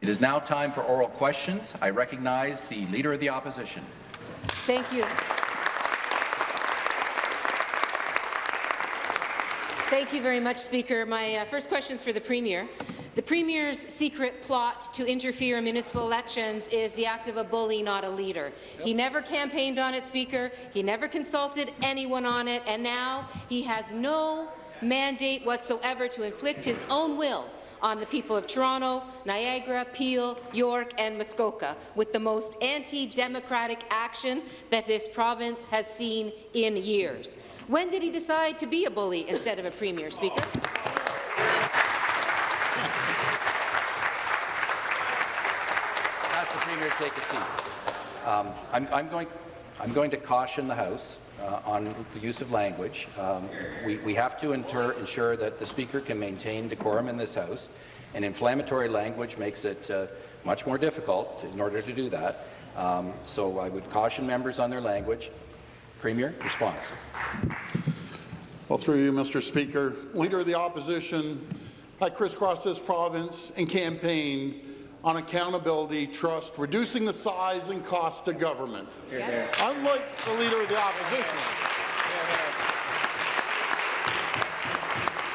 It is now time for oral questions. I recognize the Leader of the Opposition. Thank you. Thank you very much, Speaker. My uh, first question is for the Premier. The Premier's secret plot to interfere in municipal elections is the act of a bully, not a leader. Yep. He never campaigned on it, Speaker. He never consulted anyone on it, and now he has no mandate whatsoever to inflict his own will on the people of Toronto, Niagara, Peel, York and Muskoka with the most anti-democratic action that this province has seen in years. When did he decide to be a bully instead of a premier, Speaker? Ask the Premier to take a seat. Um, I'm, I'm, going, I'm going to caution the House uh, on the use of language. Um, we, we, have to ensure that the Speaker can maintain decorum in this House, and inflammatory language makes it uh, much more difficult in order to do that. Um, so I would caution members on their language. Premier, response. Well, through you, Mr. Speaker, Leader of the Opposition, I crisscrossed this province and campaigned on accountability, trust, reducing the size and cost of government. Unlike the Leader of the Opposition,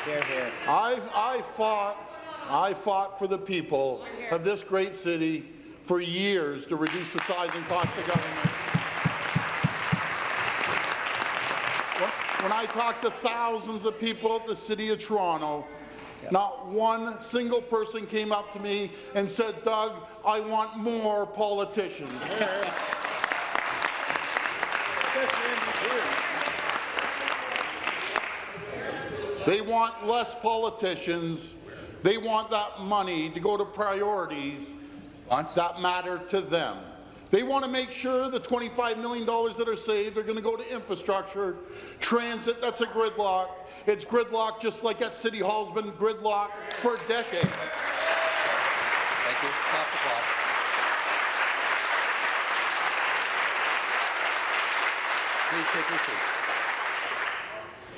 here, here. I've, I fought, I fought for the people of this great city for years to reduce the size and cost of government. When I talk to thousands of people at the City of Toronto, not one single person came up to me and said, Doug, I want more politicians. they want less politicians. They want that money to go to priorities that matter to them. They want to make sure the $25 million that are saved are going to go to infrastructure, transit, that's a gridlock. It's gridlock just like at City Hall's been gridlock for decades. Thank you. Stop the clock. Please take your seat.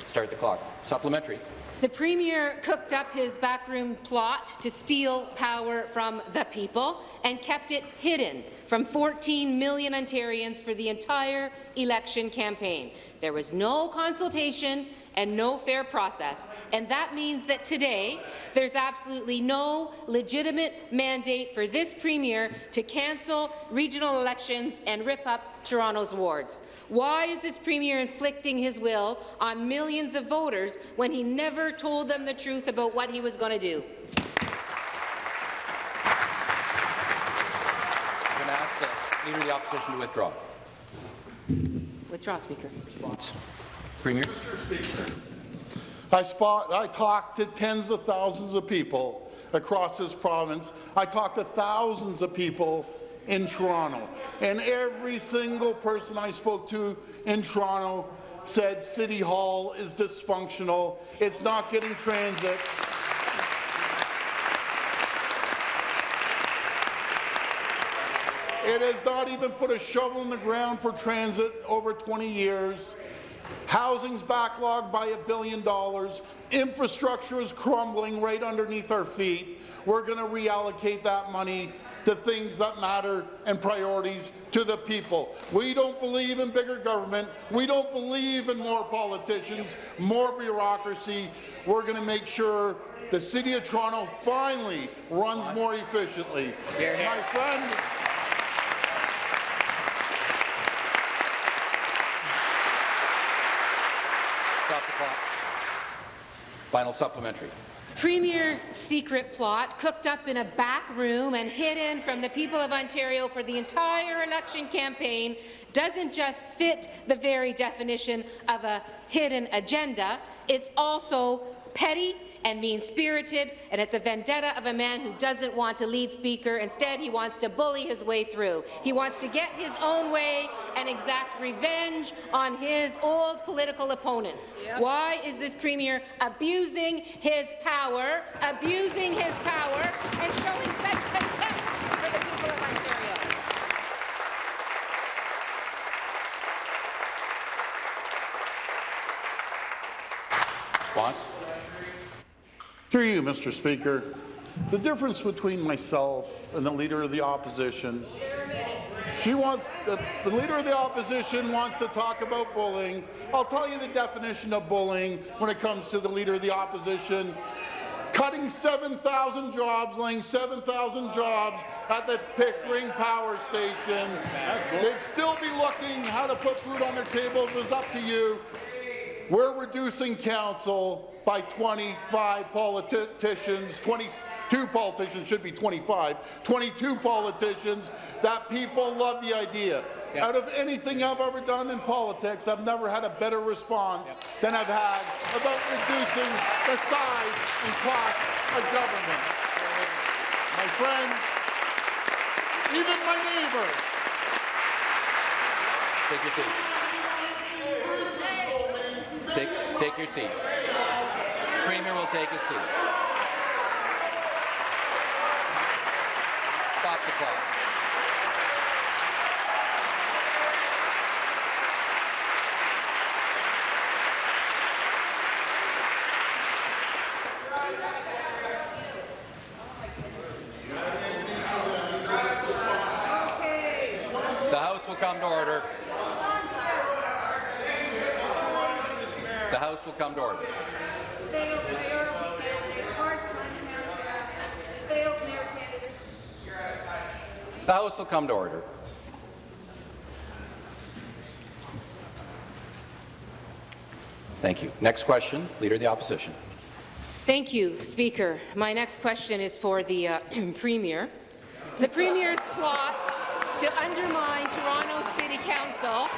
Start the clock. Supplementary. The Premier cooked up his backroom plot to steal power from the people and kept it hidden from 14 million Ontarians for the entire election campaign. There was no consultation and no fair process. And that means that today there's absolutely no legitimate mandate for this Premier to cancel regional elections and rip up Toronto's wards. Why is this Premier inflicting his will on millions of voters when he never told them the truth about what he was going to do? I'm going to ask the Leader of the Opposition to withdraw. Withdraw, Speaker. Premier. Mr. Speaker, I, spot, I talked to tens of thousands of people across this province. I talked to thousands of people in Toronto, and every single person I spoke to in Toronto said City Hall is dysfunctional, it's not getting transit. It has not even put a shovel in the ground for transit over 20 years. Housing's backlogged by a billion dollars. Infrastructure is crumbling right underneath our feet. We're going to reallocate that money to things that matter and priorities to the people. We don't believe in bigger government. We don't believe in more politicians, more bureaucracy. We're going to make sure the City of Toronto finally runs more efficiently. My friend, Final supplementary. Premier's secret plot, cooked up in a back room and hidden from the people of Ontario for the entire election campaign, doesn't just fit the very definition of a hidden agenda, it's also petty and mean-spirited, and it's a vendetta of a man who doesn't want to lead Speaker. Instead, he wants to bully his way through. He wants to get his own way and exact revenge on his old political opponents. Yep. Why is this Premier abusing his power, abusing his power, and showing such contempt for the people of Ontario? Response? Through you, Mr. Speaker, The difference between myself and the Leader of the Opposition, she wants, the, the Leader of the Opposition wants to talk about bullying. I'll tell you the definition of bullying when it comes to the Leader of the Opposition. Cutting 7,000 jobs, laying 7,000 jobs at the Pickering Power Station. They'd still be looking how to put food on their table if it was up to you. We're reducing council by 25 politicians, 22 politicians, should be 25, 22 politicians that people love the idea. Yep. Out of anything I've ever done in politics, I've never had a better response than I've had about reducing the size and cost of government. My friends, even my neighbor, Take your seat. Take, take your seat. Premier will take his seat. Stop the clock. The House will come to order. The House will come to order. Failed mayoral candidate, part-time candidate, failed mayor candidate. The House will come to order. Thank you. Next question, Leader of the Opposition. Thank you, Speaker. My next question is for the uh, Premier. The Premier's plot to undermine Toronto City Council and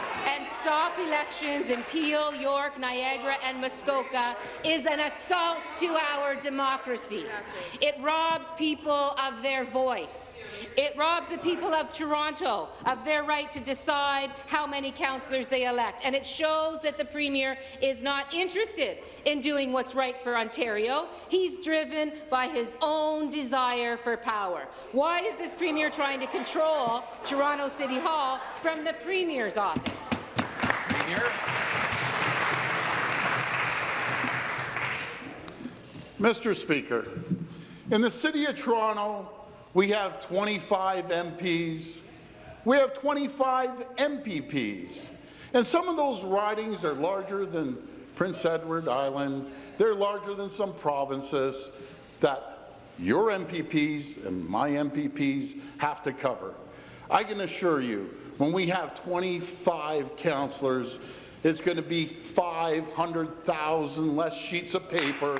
stop elections in Peel, York, Niagara and Muskoka is an assault to our democracy. It robs people of their voice. It robs the people of Toronto of their right to decide how many councillors they elect. And it shows that the Premier is not interested in doing what's right for Ontario. He's driven by his own desire for power. Why is this Premier trying to control Toronto City Hall from the Premier's office? Mr. Speaker, in the City of Toronto, we have 25 MPs. We have 25 MPPs. And some of those ridings are larger than Prince Edward Island. They're larger than some provinces that your MPPs and my MPPs have to cover. I can assure you, when we have 25 councillors, it's going to be 500,000 less sheets of paper.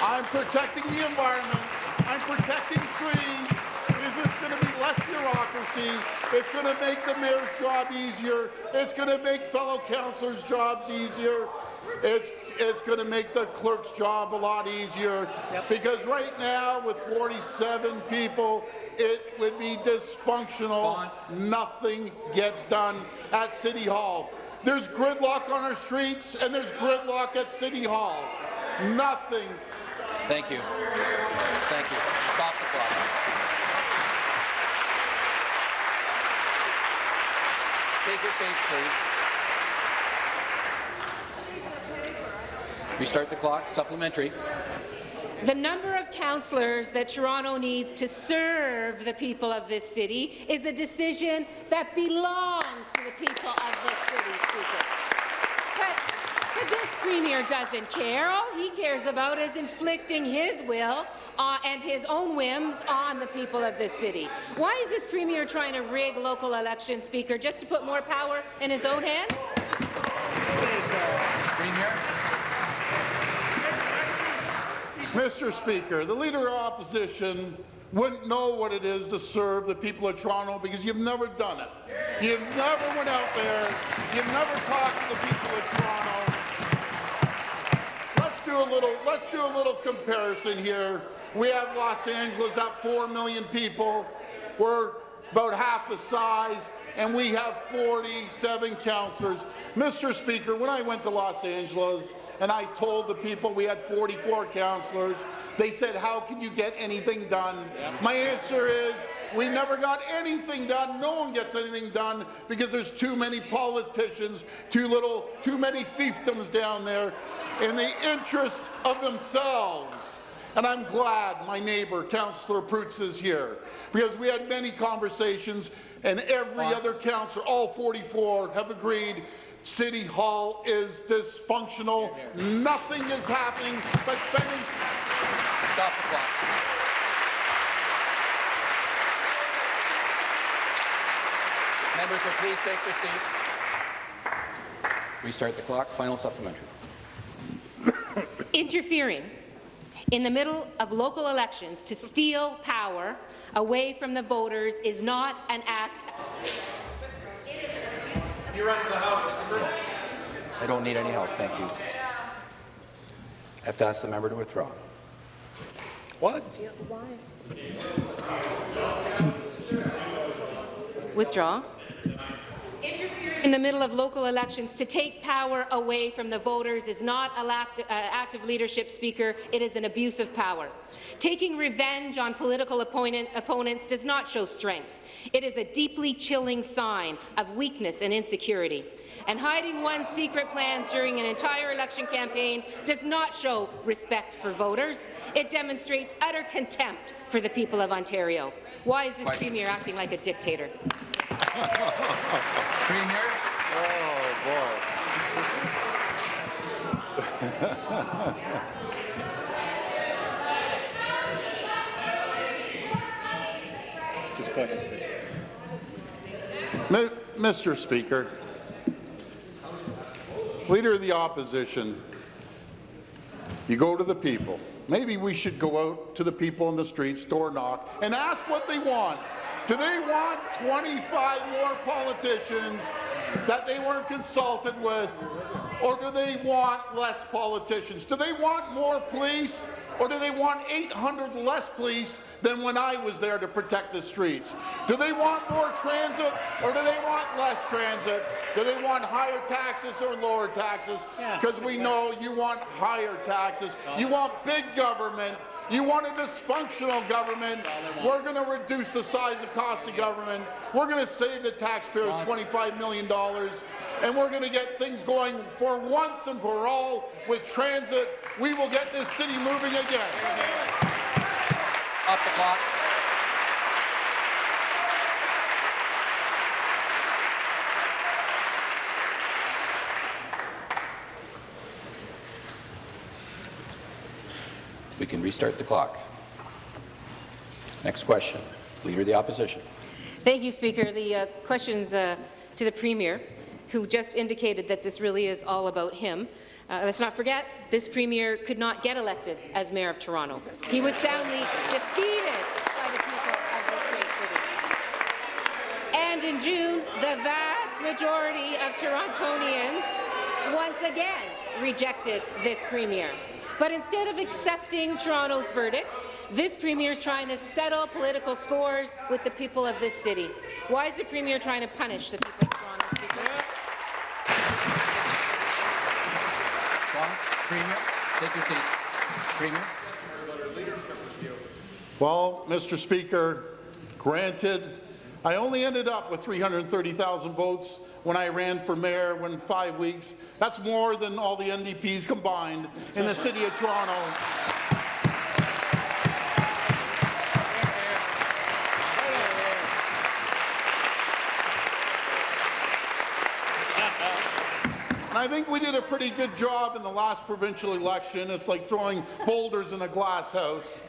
I'm protecting the environment. I'm protecting trees. It's going to be less bureaucracy. It's going to make the mayor's job easier. It's going to make fellow councillors' jobs easier. It's, it's going to make the clerk's job a lot easier. Because right now, with 47 people, it would be dysfunctional. Fonts. Nothing gets done at City Hall. There's gridlock on our streets, and there's gridlock at City Hall. Nothing. Thank you. Thank you. Stop the clock. Take your seats, please. Restart the clock. Supplementary. The number of councillors that Toronto needs to serve the people of this city is a decision that belongs to the people of this city, Speaker. But, but this Premier doesn't care. All he cares about is inflicting his will uh, and his own whims on the people of this city. Why is this Premier trying to rig local elections, Speaker, just to put more power in his own hands? Premier. Mr. Speaker, the Leader of Opposition wouldn't know what it is to serve the people of Toronto because you've never done it. You've never went out there. You've never talked to the people of Toronto. Let's do a little. Let's do a little comparison here. We have Los Angeles at 4 million people. We're about half the size, and we have 47 councillors. Mr. Speaker, when I went to Los Angeles and I told the people we had 44 councillors, they said, how can you get anything done? My answer is, we never got anything done. No one gets anything done because there's too many politicians, too little, too many fiefdoms down there in the interest of themselves. And I'm glad my neighbour, Councillor Prutz, is here, because we had many conversations, and every other councillor, all 44, have agreed City Hall is dysfunctional. Nothing is happening but spending Stop the clock. Members will please take their seats. Restart the clock. Final supplementary. Interfering in the middle of local elections to steal power away from the voters is not an act I don't need any help, thank you. I have to ask the member to withdraw. What? Withdraw. In the middle of local elections, to take power away from the voters is not a lact- uh, active leadership, Speaker. It is an abuse of power. Taking revenge on political opponent- opponents does not show strength. It is a deeply chilling sign of weakness and insecurity. And hiding one's secret plans during an entire election campaign does not show respect for voters. It demonstrates utter contempt for the people of Ontario. Why is this Question. Premier acting like a dictator? Premier, Oh, boy. Just go ahead, sir. Mr. Speaker, Leader of the Opposition, you go to the people. Maybe we should go out to the people in the streets, door knock, and ask what they want. Do they want 25 more politicians that they weren't consulted with? Or do they want less politicians? Do they want more police? Or do they want 800 less police than when I was there to protect the streets? Do they want more transit or do they want less transit? Do they want higher taxes or lower taxes? Because we know you want higher taxes. You want big government. You want a dysfunctional government. We're going to reduce the size and cost of government. We're going to save the taxpayers $25 million. And we're going to get things going for once and for all with transit. We will get this city moving again. off the clock. We can restart the clock. Next question. Leader of the Opposition. Thank you, Speaker. The uh, questions uh, to the Premier, who just indicated that this really is all about him. Uh, let's not forget, this Premier could not get elected as Mayor of Toronto. He was soundly defeated by the people of this great city. And in June, the vast majority of Torontonians once again rejected this Premier. But instead of accepting Toronto's verdict, this Premier is trying to settle political scores with the people of this city. Why is the Premier trying to punish the people of Toronto, Speaker? Premier, take your seat. Premier. Well, Mr. Speaker, granted, I only ended up with 330,000 votes when I ran for mayor when five weeks. That's more than all the NDPs combined in the city of Toronto. I think we did a pretty good job in the last provincial election. It's like throwing boulders in a glass house.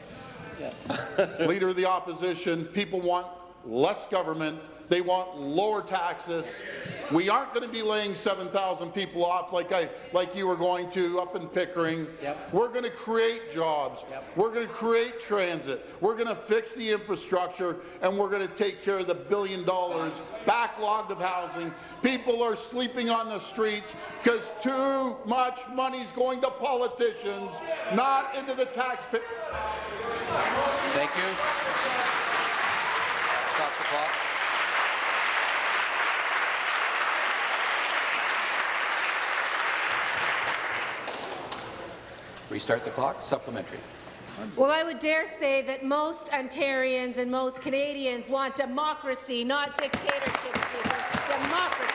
Leader of the opposition, people want less government. They want lower taxes. We aren't going to be laying 7,000 people off like I like you were going to up in Pickering. Yep. We're going to create jobs. We're going to create transit. We're going to fix the infrastructure, and we're going to take care of the billion dollars backlogged of housing. People are sleeping on the streets because too much money's going to politicians, not into the taxpayer. Thank you. Stop the clock. Restart the clock. Supplementary. Well, I would dare say that most Ontarians and most Canadians want democracy, not dictatorship. Democracy.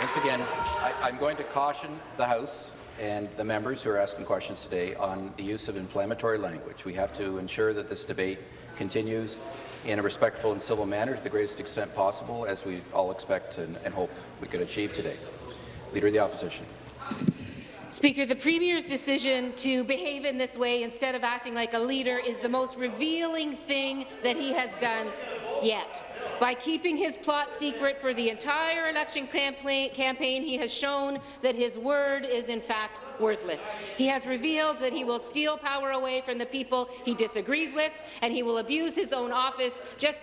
Once once again, I, I'm going to caution the House and the members who are asking questions today on the use of inflammatory language. We have to ensure that this debate continues in a respectful and civil manner to the greatest extent possible, as we all expect and, and hope we could achieve today. Leader of the Opposition. Speaker, the Premier's decision to behave in this way instead of acting like a leader is the most revealing thing that he has done yet. By keeping his plot secret for the entire election campaign, he has shown that his word is in fact worthless. He has revealed that he will steal power away from the people he disagrees with, and he will abuse his own office just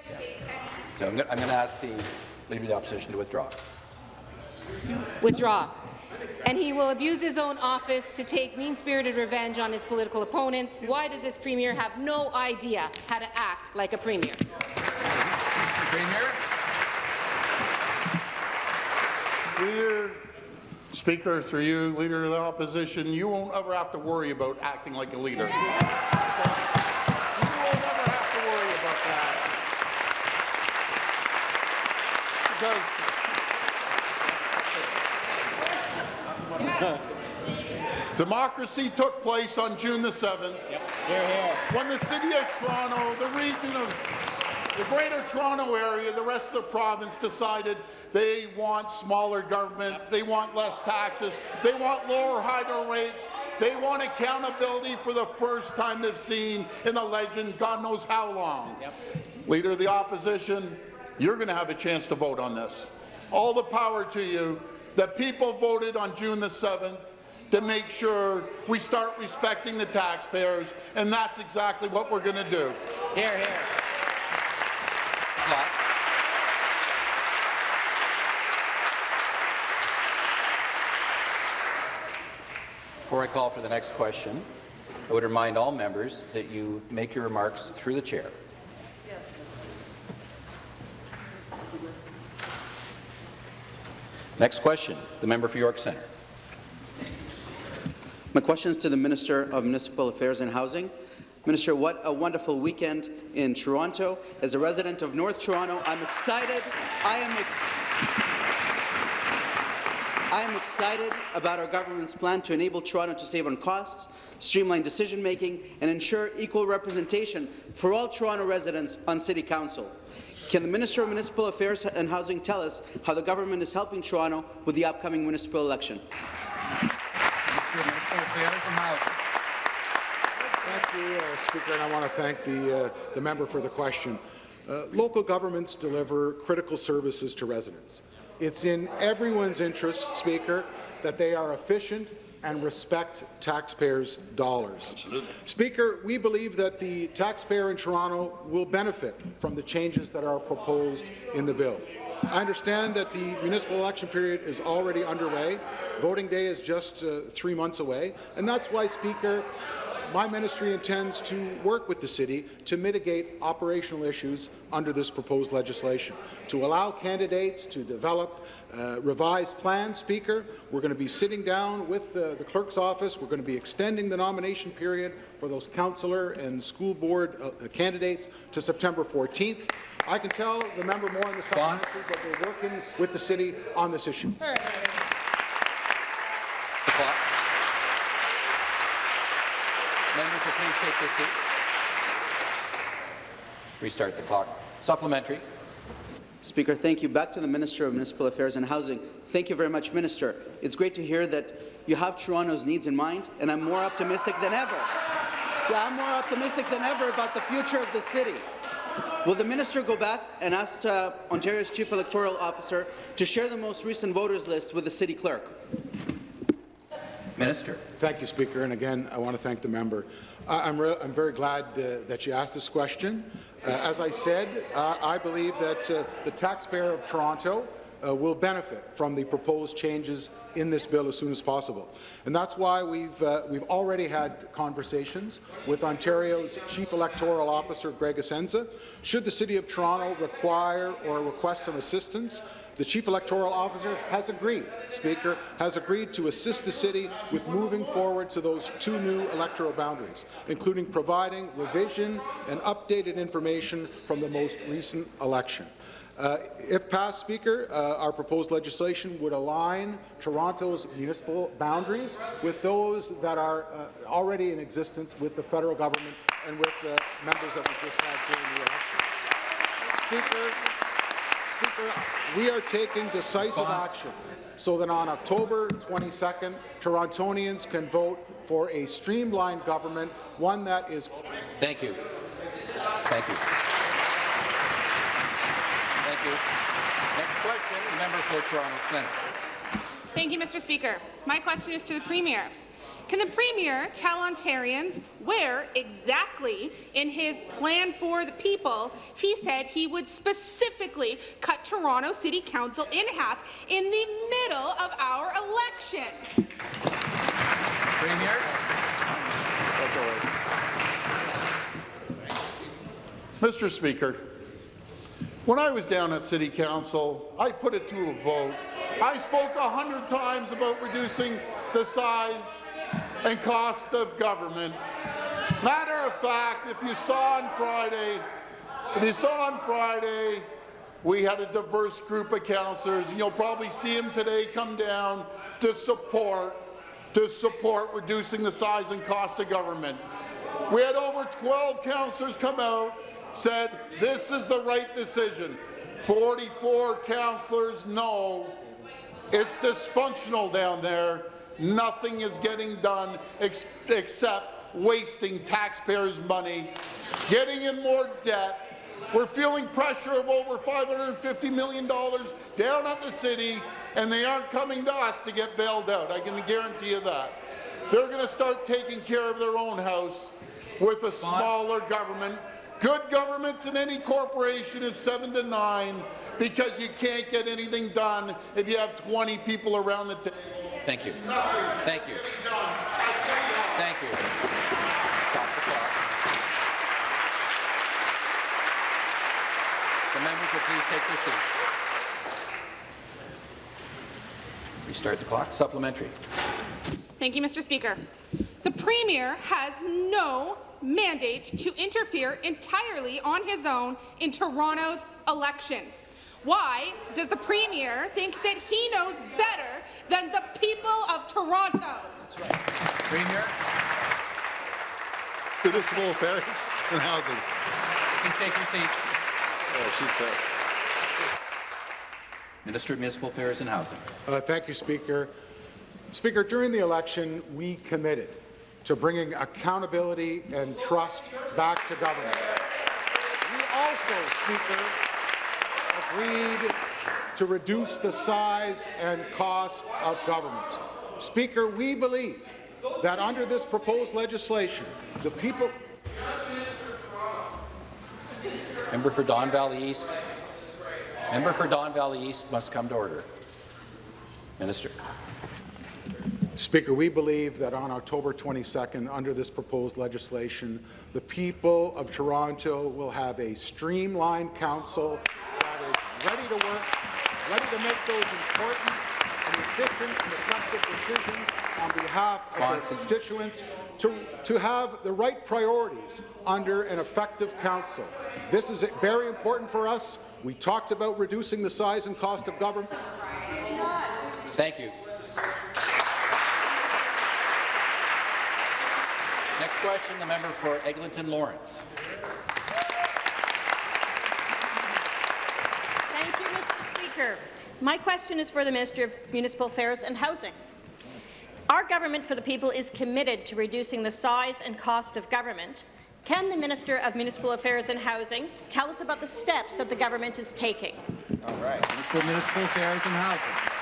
So I'm going to ask the Leader of the Opposition to withdraw. Withdraw and he will abuse his own office to take mean-spirited revenge on his political opponents. Why does this premier have no idea how to act like a premier? Premier. Leader, Speaker, through you, Leader of the Opposition, you won't ever have to worry about acting like a leader. You won't ever have to worry about that. Because democracy took place on June the 7th. Yep. Here, here. When the City of Toronto, the region of the Greater Toronto Area, the rest of the province decided they want smaller government, they want less taxes, they want lower hydro rates, they want accountability for the first time they've seen in the legend God knows how long. Yep. Leader of the Opposition, you're going to have a chance to vote on this. All the power to you. The people voted on June the 7th to make sure we start respecting the taxpayers, and that's exactly what we're going to do. Here, here. Before I call for the next question, I would remind all members that you make your remarks through the chair. Next question, the member for York Centre. My question is to the Minister of Municipal Affairs and Housing. Minister, what a wonderful weekend in Toronto. As a resident of North Toronto, I'm excited. I am ex I am excited about our government's plan to enable Toronto to save on costs, streamline decision-making, and ensure equal representation for all Toronto residents on City Council. Can the Minister of Municipal Affairs and Housing tell us how the government is helping Toronto with the upcoming municipal election? Minister of Municipal Affairs and Housing. Thank you, uh, Speaker, and I want to thank the, uh, the member for the question. Uh, local governments deliver critical services to residents. It's in everyone's interest, Speaker, that they are efficient and respect taxpayers' dollars. Absolutely. Speaker, we believe that the taxpayer in Toronto will benefit from the changes that are proposed in the bill. I understand that the municipal election period is already underway. Voting day is just uh, three months away, and that's why, Speaker, my ministry intends to work with the city to mitigate operational issues under this proposed legislation. To allow candidates to develop uh, revised plans, Speaker, we're going to be sitting down with the, the clerk's office. We're going to be extending the nomination period for those councillor and school board uh, candidates to September 14th. I can tell the member more in the supplementary that we're working with the city on this issue. Members will please take their. Restart the clock. Supplementary. Speaker, thank you. Back to the Minister of Municipal Affairs and Housing. Thank you very much, Minister. It's great to hear that you have Toronto's needs in mind, and I'm more optimistic than ever. Yeah, I'm more optimistic than ever about the future of the city. Will the minister go back and ask uh, Ontario's Chief Electoral Officer to share the most recent voters list with the city clerk? Minister. Thank you, Speaker. And again, I want to thank the member. I'm, I'm, very glad uh, that you asked this question. Uh, as I said, I believe that uh, the taxpayer of Toronto uh, will benefit from the proposed changes in this bill as soon as possible. And that's why we've, uh, we've already had conversations with Ontario's Chief Electoral Officer, Greg Essensa. Should the City of Toronto require or request some assistance, the Chief Electoral Officer has agreed, Speaker, has agreed to assist the City with moving forward to those two new electoral boundaries, including providing revision and updated information from the most recent election. Uh, if passed, Speaker, uh, our proposed legislation would align Toronto's municipal boundaries with those that are uh, already in existence with the federal government and with the members that we just had during the election. Speaker, Speaker, we are taking decisive Response. action so that on October 22nd, Torontonians can vote for a streamlined government, one that is Thank you. Thank you. Thank you. Next question, member for Toronto Centre. Thank you, Mr. Speaker. My question is to the Premier. Can the Premier tell Ontarians where exactly in his plan for the people he said he would specifically cut Toronto City Council in half in the middle of our election? Premier? Mr. Speaker, when I was down at City Council, I put it to a vote. I spoke a hundred times about reducing the size and cost of government. Matter of fact, if you saw on Friday, if you saw on Friday, we had a diverse group of councillors. You'll probably see them today come down to support to support reducing the size and cost of government. We had over 12 councillors come out, said this is the right decision. 44 councillors no. It's dysfunctional down there. Nothing is getting done ex except wasting taxpayers' money, getting in more debt. We're feeling pressure of over $550 million down at the city, and they aren't coming to us to get bailed out. I can guarantee you that. They're going to start taking care of their own house with a smaller government. Good governments in any corporation is seven to nine because you can't get anything done if you have 20 people around the table. Thank you. Thank you. Thank you. Stop the clock. The members will please take their seats. Restart the clock. Supplementary. Thank you, Mr. Speaker. The Premier has no mandate to interfere entirely on his own in Toronto's election. Why does the Premier think that he knows better than the people of Toronto? Premier, Municipal affairs and housing. please take your seats. Oh, she's pissed. Minister of Municipal Affairs and Housing. Uh, thank you, Speaker. Speaker, during the election, we committed to bringing accountability and trust back to government. We also, Speaker, agreed to reduce the size and cost of government. Speaker, we believe that under this proposed legislation, the people Member for Don Valley East. Member for Don Valley East must come to order. Minister. Speaker, we believe that on October 22nd, under this proposed legislation, the people of Toronto will have a streamlined council that is ready to work, ready to make those important and efficient and effective decisions on behalf of their constituents, to, to have the right priorities under an effective council. This is very important for us. We talked about reducing the size and cost of government. Thank you. Question, the member for Eglinton Lawrence. Thank you, Mr. Speaker. My question is for the Minister of Municipal Affairs and Housing. Our government for the people is committed to reducing the size and cost of government. Can the Minister of Municipal Affairs and Housing tell us about the steps that the government is taking? All right. Minister of Municipal Affairs and Housing.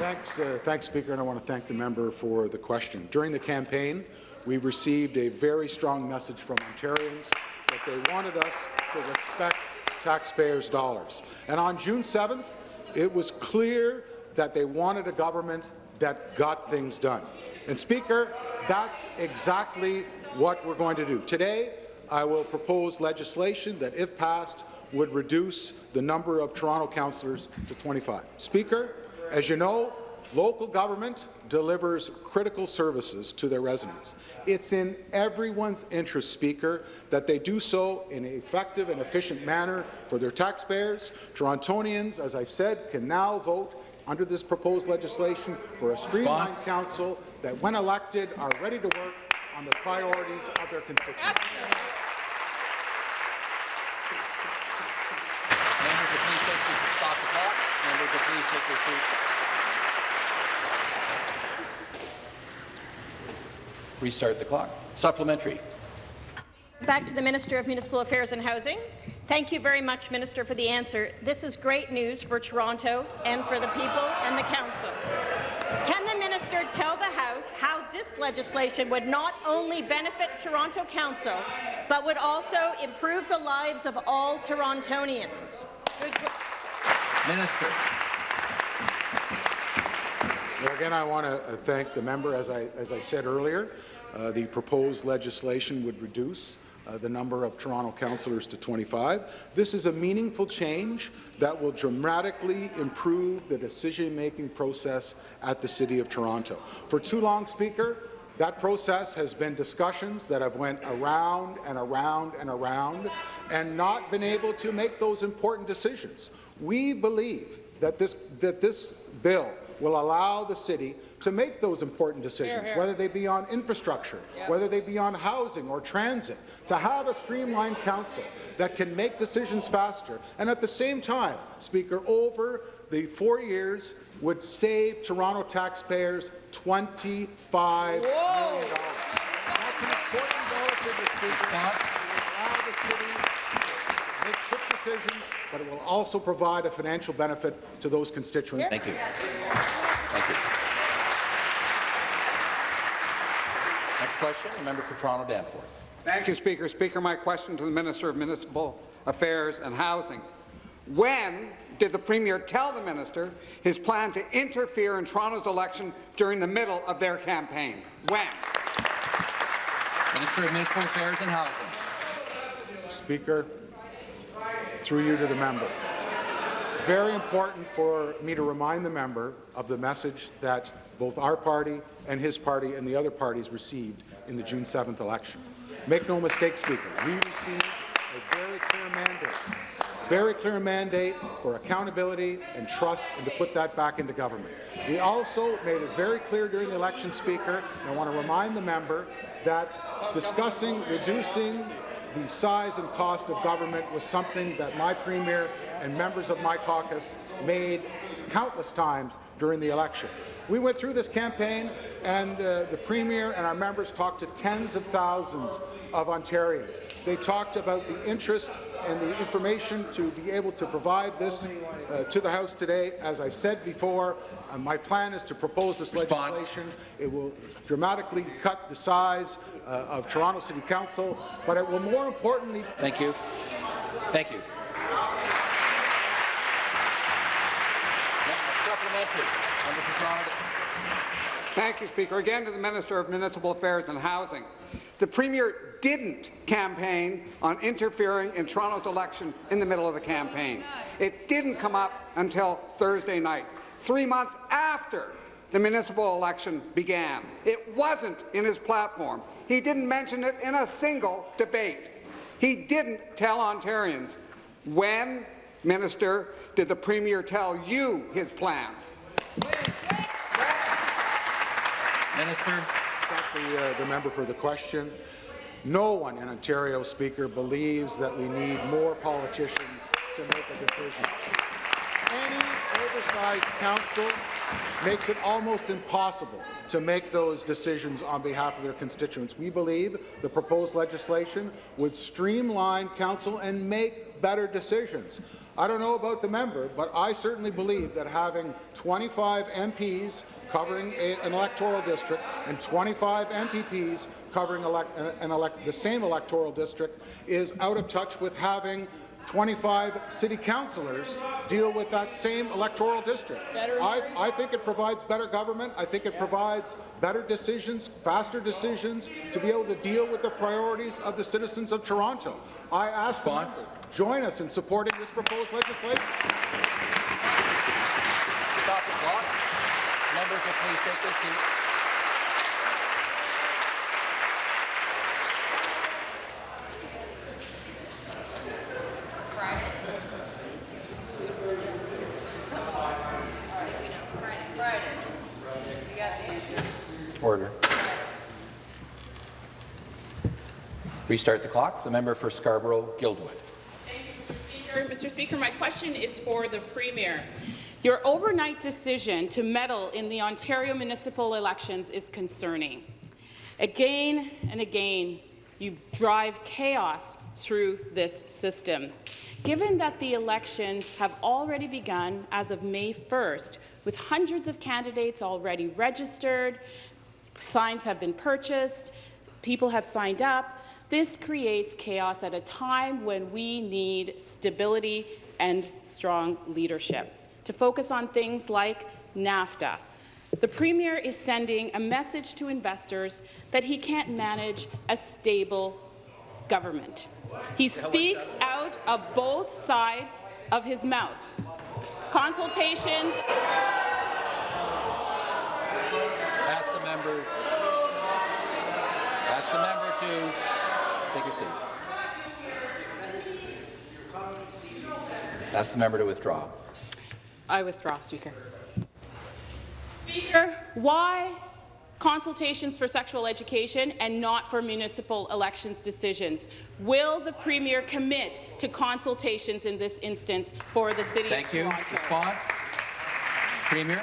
Thanks, uh, thanks, Speaker, and I want to thank the member for the question. During the campaign, we received a very strong message from Ontarians that they wanted us to respect taxpayers' dollars. And on June 7th, it was clear that they wanted a government that got things done. And, Speaker, that's exactly what we're going to do. Today, I will propose legislation that, if passed, would reduce the number of Toronto councillors to 25. Speaker, as you know, Local government delivers critical services to their residents. It's in everyone's interest, Speaker, that they do so in an effective and efficient manner for their taxpayers. Torontonians, as I've said, can now vote under this proposed legislation for a streamlined Response. council that, when elected, are ready to work on the priorities of their constituents. Members, if please take your, stop the clock. Members, if please take your seats. Restart the clock. Supplementary. Back to the Minister of Municipal Affairs and Housing. Thank you very much, Minister, for the answer. This is great news for Toronto and for the people and the Council. Can the minister tell the House how this legislation would not only benefit Toronto Council, but would also improve the lives of all Torontonians? Minister. Again, I want to thank the member. As I, as I said earlier, uh, the proposed legislation would reduce uh, the number of Toronto councillors to 25. This is a meaningful change that will dramatically improve the decision-making process at the City of Toronto. For too long, Speaker, that process has been discussions that have went around and around and around and not been able to make those important decisions. We believe that this, that this bill will allow the city to make those important decisions, whether they be on infrastructure, whether they be on housing or transit, to have a streamlined council that can make decisions faster, and at the same time, Speaker, over the four years would save Toronto taxpayers $25 million. That's an important dollar figure, Speaker. Response. It will allow the city to make quick decisions, but it will also provide a financial benefit to those constituents. Thank you. Thank you. Next question, the member for Toronto Danforth. Thank you, Speaker. Speaker, my question to the Minister of Municipal Affairs and Housing. When did the Premier tell the minister his plan to interfere in Toronto's election during the middle of their campaign? When? Minister of Municipal Affairs and Housing. Speaker, through you to the member. It's very important for me to remind the member of the message that both our party and his party and the other parties received in the June 7th election. Make no mistake, Speaker, we received a very clear mandate, very clear mandate for accountability and trust and to put that back into government. We also made it very clear during the election, Speaker, and I want to remind the member that discussing reducing the size and cost of government was something that my Premier and members of my caucus made countless times during the election. We went through this campaign, and uh, the Premier and our members talked to tens of thousands of Ontarians. They talked about the interest and the information to be able to provide this uh, to the House today. As I've said before, uh, my plan is to propose this Response. legislation. It will dramatically cut the size uh, of Toronto City Council, but it will more importantly Thank you. Thank you. Next, Supplementary. Member for Toronto. Thank you, Speaker. Again to the Minister of Municipal Affairs and Housing. The Premier didn't campaign on interfering in Toronto's election in the middle of the campaign. It didn't come up until Thursday night, three months after the municipal election began. It wasn't in his platform. He didn't mention it in a single debate. He didn't tell Ontarians. When, Minister, did the Premier tell you his plan? Minister. Thank the, uh, the member for the question. No one in Ontario, Speaker, believes that we need more politicians to make a decision. Any oversized council makes it almost impossible to make those decisions on behalf of their constituents. We believe the proposed legislation would streamline council and make better decisions. I don't know about the member, but I certainly believe that having 25 MPs covering a, an electoral district and 25 MPPs covering elect, uh, an elect, the same electoral district is out of touch with having 25 city councillors deal with that same electoral district. I, I think it provides better government. I think it provides better decisions, faster decisions to be able to deal with the priorities of the citizens of Toronto. I ask the member, join us in supporting this proposed legislation. Stop the clock. Members will please take their seats. Order. Restart the clock. The member for Scarborough-Guildwood. Mr. Speaker, my question is for the Premier. Your overnight decision to meddle in the Ontario municipal elections is concerning. Again and again, you drive chaos through this system. Given that the elections have already begun as of May 1st, with hundreds of candidates already registered, signs have been purchased, people have signed up, this creates chaos at a time when we need stability and strong leadership to focus on things like NAFTA. The Premier is sending a message to investors that he can't manage a stable government. He speaks out of both sides of his mouth. Consultations. Ask the member. Ask the member to your seat. Ask the member to withdraw. I withdraw, Speaker. Speaker, why consultations for sexual education and not for municipal elections decisions? Will the Premier commit to consultations in this instance for the City Thank of you. Response. Premier.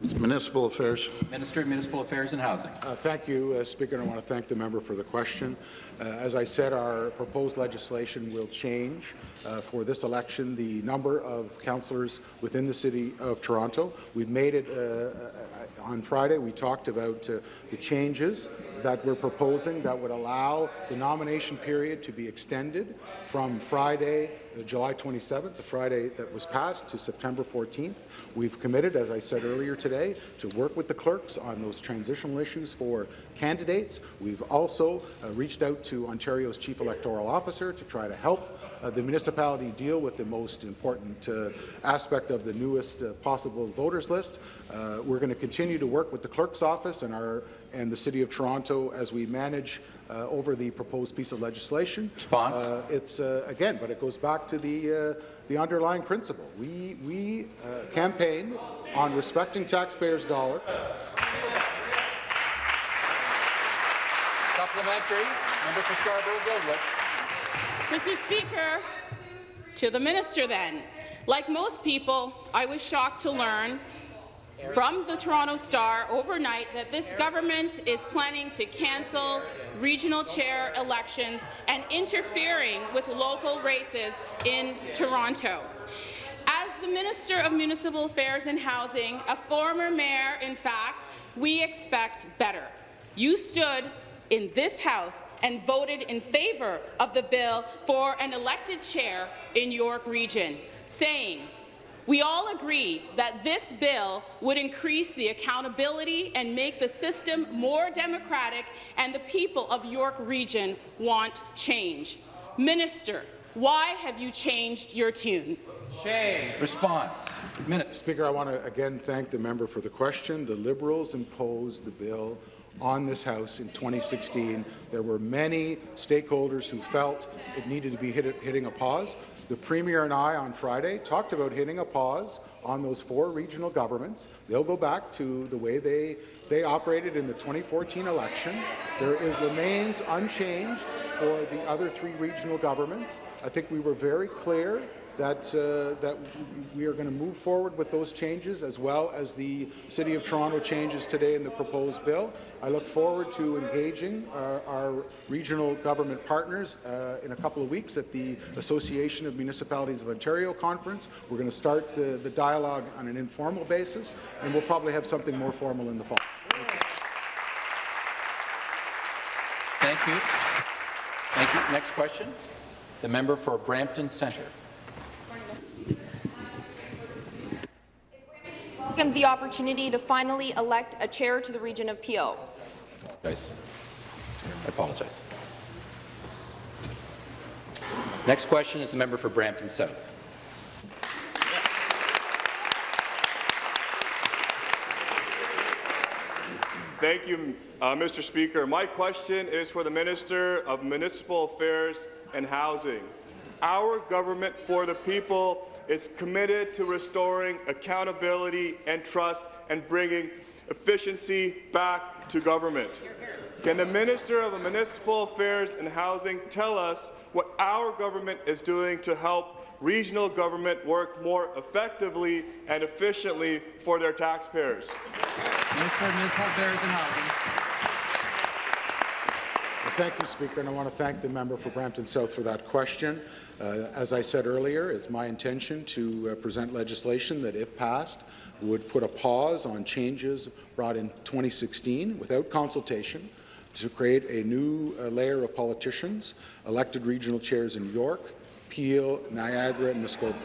Municipal Affairs. Minister of Municipal Affairs and Housing. Uh, thank you, uh, Speaker, and I want to thank the member for the question. Uh, as I said, our proposed legislation will change uh, for this election the number of councillors within the City of Toronto. We've made it uh, uh, on Friday. We talked about uh, the changes that we're proposing that would allow the nomination period to be extended from Friday, uh, July 27th, the Friday that was passed, to September 14th. We've committed, as I said earlier today, to work with the clerks on those transitional issues for candidates. We've also reached out to Ontario's Chief Electoral Officer to try to help uh, the municipality deal with the most important uh, aspect of the newest uh, possible voters list. Uh, we're going to continue to work with the clerk's office and our and the City of Toronto as we manage uh, over the proposed piece of legislation. Response. Uh, it's again, but it goes back to the the underlying principle. We we campaign on respecting taxpayers' dollar. Supplementary. Member for Scarborough-Guildwood. Mr. Speaker, to the minister then. Like most people, I was shocked to learn from the Toronto Star overnight that this government is planning to cancel regional chair elections and interfering with local races in Toronto. As the Minister of Municipal Affairs and Housing, a former mayor, in fact, we expect better. You stood in this House and voted in favour of the bill for an elected chair in York Region, saying, we all agree that this bill would increase the accountability and make the system more democratic, and the people of York Region want change. Minister, why have you changed your tune? Shame. Response. Minute. Speaker, I want to again thank the member for the question. The Liberals imposed the bill on this House in 2016. There were many stakeholders who felt it needed to be hit, hitting a pause. The Premier and I on Friday talked about hitting a pause on those four regional governments. They'll go back to the way they, they operated in the 2014 election. There is, remains unchanged for the other three regional governments. I think we were very clear that, uh, that we are going to move forward with those changes as well as the City of Toronto changes today in the proposed bill. I look forward to engaging our, our regional government partners uh, in a couple of weeks at the Association of Municipalities of Ontario conference. We're going to start the, the dialogue on an informal basis, and we'll probably have something more formal in the fall. Thank you. Thank you. Next question. The member for Brampton Centre. the opportunity to finally elect a chair to the region of Peel. I apologize. Next question is the member for Brampton South. Thank you, uh, Mr. Speaker. My question is for the Minister of Municipal Affairs and Housing. Our government for the people is committed to restoring accountability and trust and bringing efficiency back to government. Can the Minister of Municipal Affairs and Housing tell us what our government is doing to help regional government work more effectively and efficiently for their taxpayers? Minister of Municipal Affairs and Housing. Thank you, Speaker, and I want to thank the member for Brampton South for that question. Uh, as I said earlier, it's my intention to uh, present legislation that, if passed, would put a pause on changes brought in 2016 without consultation to create a new uh, layer of politicians, elected regional chairs in York, Peel, Niagara, and Muskoka.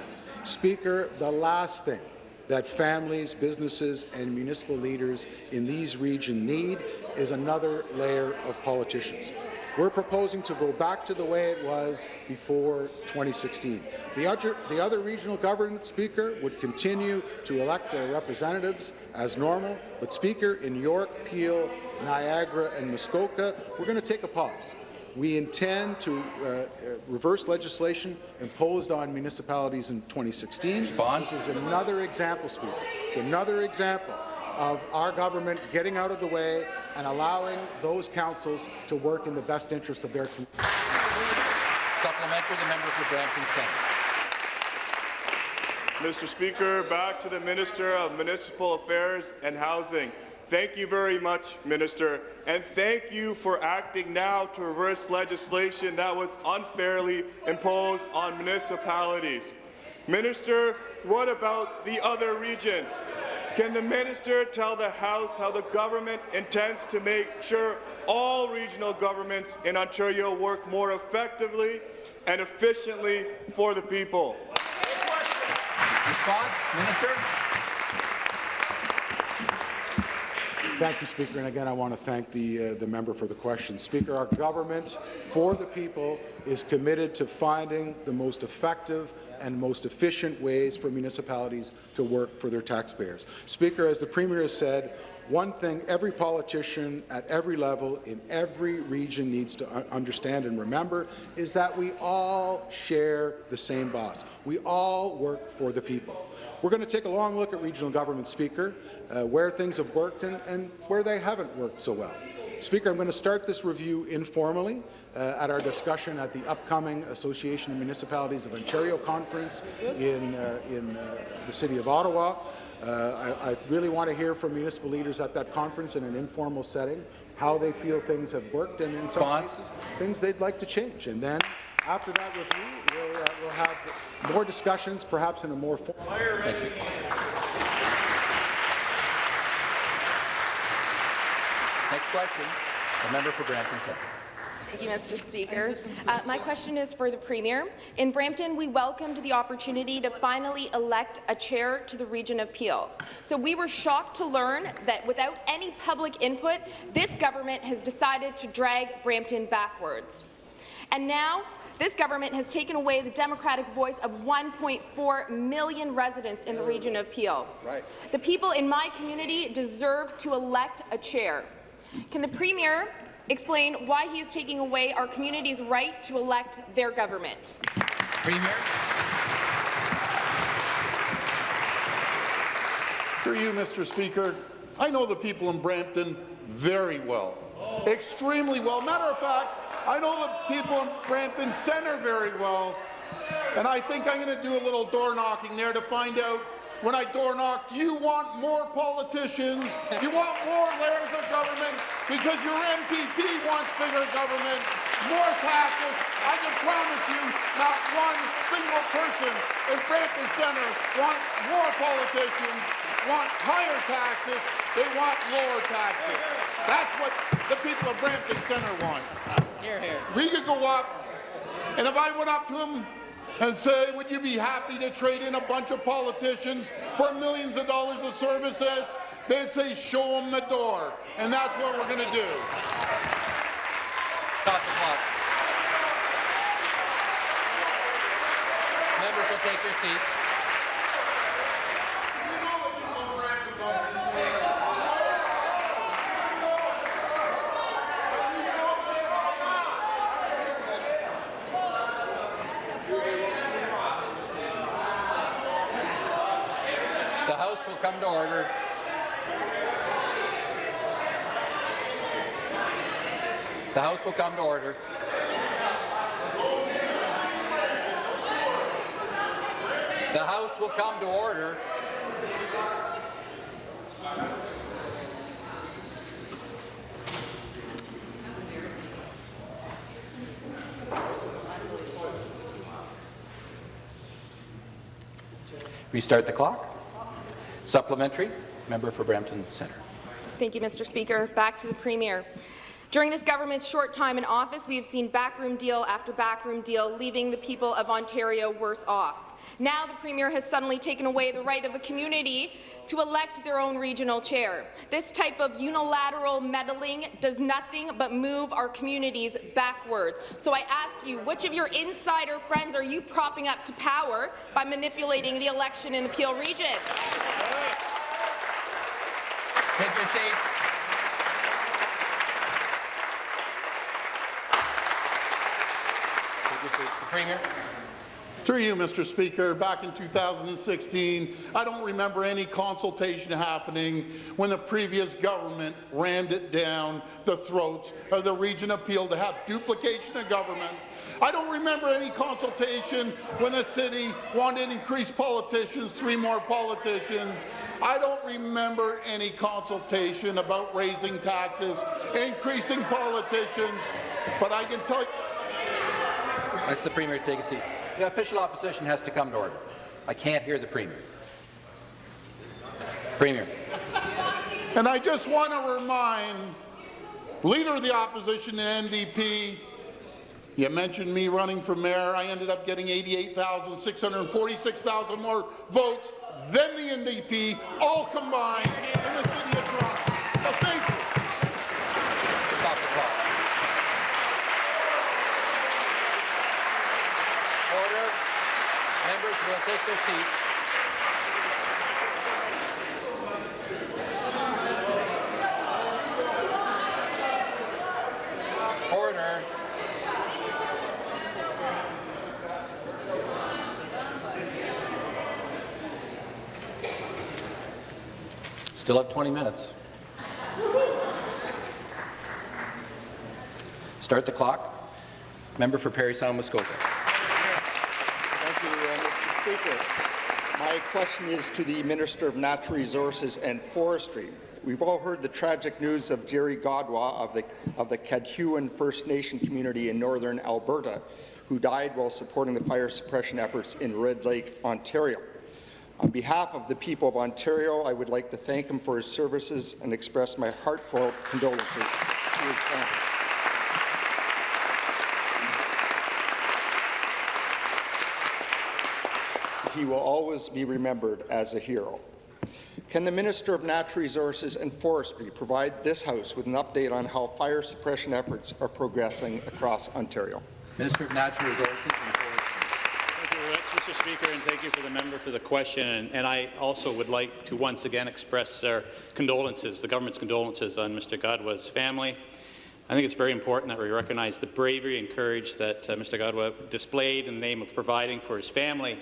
Speaker, the last thing that families, businesses, and municipal leaders in these regions need is another layer of politicians. We're proposing to go back to the way it was before 2016. The other, the other regional government speaker would continue to elect their representatives as normal, but Speaker in York, Peel, Niagara, and Muskoka, we're going to take a pause. We intend to uh, uh, reverse legislation imposed on municipalities in 2016. Response. This is another example, Speaker. It's another example of our government getting out of the way and allowing those councils to work in the best interest of their community. Supplementary, the member for Brampton Centre. Mr. Speaker, back to the Minister of Municipal Affairs and Housing. Thank you very much, Minister, and thank you for acting now to reverse legislation that was unfairly imposed on municipalities. Minister, what about the other regions? Can the minister tell the House how the government intends to make sure all regional governments in Ontario work more effectively and efficiently for the people? Response, Minister. Thank you, Speaker. And again, I want to thank the, uh, the member for the question. Speaker, our government for the people is committed to finding the most effective and most efficient ways for municipalities to work for their taxpayers. Speaker, as the Premier has said, one thing every politician at every level in every region needs to understand and remember is that we all share the same boss. We all work for the people. We're going to take a long look at regional government, Speaker, uh, where things have worked and, and where they haven't worked so well. Speaker, I'm going to start this review informally uh, at our discussion at the upcoming Association of Municipalities of Ontario conference in, uh, in uh, the City of Ottawa. Uh, I, I, really want to hear from municipal leaders at that conference in an informal setting, how they feel things have worked, and in some cases, things they'd like to change. And then, after that review, we'll, uh, we'll have more discussions, perhaps in a more formal. Thank you. Next question, the member for Brampton Centre. Thank you, Mr. Speaker. Uh, my question is for the Premier. In Brampton, we welcomed the opportunity to finally elect a chair to the region of Peel. So we were shocked to learn that without any public input, this government has decided to drag Brampton backwards. And now, this government has taken away the democratic voice of 1.4 million residents in the region of Peel. Right. The people in my community deserve to elect a chair. Can the Premier explain why he is taking away our community's right to elect their government? Premier. Through you, Mr. Speaker, I know the people in Brampton very well, extremely well. Matter of fact, I know the people in Brampton Centre very well, and I think I'm going to do a little door knocking there to find out when I door knock, do you want more politicians? Do you want more layers of government? Because your MPP wants bigger government, more taxes. I can promise you not one single person in Brampton Centre want more politicians, want higher taxes, they want lower taxes. That's what the people of Brampton Centre want. Hear, hear. We could go up, and if I went up to them and say, would you be happy to trade in a bunch of politicians for millions of dollars of services? They'd say, show them the door. And that's what we're going to do. Stop the clock. Members will take your seats. The House will come to order. The House will come to order. Restart the clock. Supplementary. Member for Brampton Centre. Thank you, Mr. Speaker. Back to the Premier. During this government's short time in office, we have seen backroom deal after backroom deal, leaving the people of Ontario worse off. Now the Premier has suddenly taken away the right of a community to elect their own regional chair. This type of unilateral meddling does nothing but move our communities backwards. So I ask you, which of your insider friends are you propping up to power by manipulating the election in the Peel region? Take your seats. Take your seats. The Premier. Through you, Mr. Speaker, back in 2016, I don't remember any consultation happening when the previous government rammed it down the throats of the region of Peel to have duplication of government. I don't remember any consultation when the city wanted to increase politicians, three more politicians. I don't remember any consultation about raising taxes, increasing politicians, but I can tell you Ask the Premier to take a seat. The official opposition has to come to order. I can't hear the Premier. Premier. And I just want to remind Leader of the Opposition, the NDP, you mentioned me running for mayor. I ended up getting 88,646,000 more votes than the NDP, all combined in the city of Toronto. So thank you. Stop the clock. Order. Members will take their. Still have 20 minutes. Start the clock. Member for Parry Sound Muskoka. Thank you, uh, Mr. Speaker. My question is to the Minister of Natural Resources and Forestry. We've all heard the tragic news of Jerry Godwa of the, of the Cadhuan First Nation community in northern Alberta, who died while supporting the fire suppression efforts in Red Lake, Ontario. On behalf of the people of Ontario, I would like to thank him for his services and express my heartfelt condolences to his family. He will always be remembered as a hero. Can the Minister of Natural Resources and Forestry provide this House with an update on how fire suppression efforts are progressing across Ontario? Minister of Natural Resources and Forestry. Thank you very much, Mr. Speaker, and thank you for the member for the question. And, and I also would like to once again express our condolences, the government's condolences on Mr. Godwa's family. I think it's very important that we recognize the bravery and courage that uh, Mr. Godwa displayed in the name of providing for his family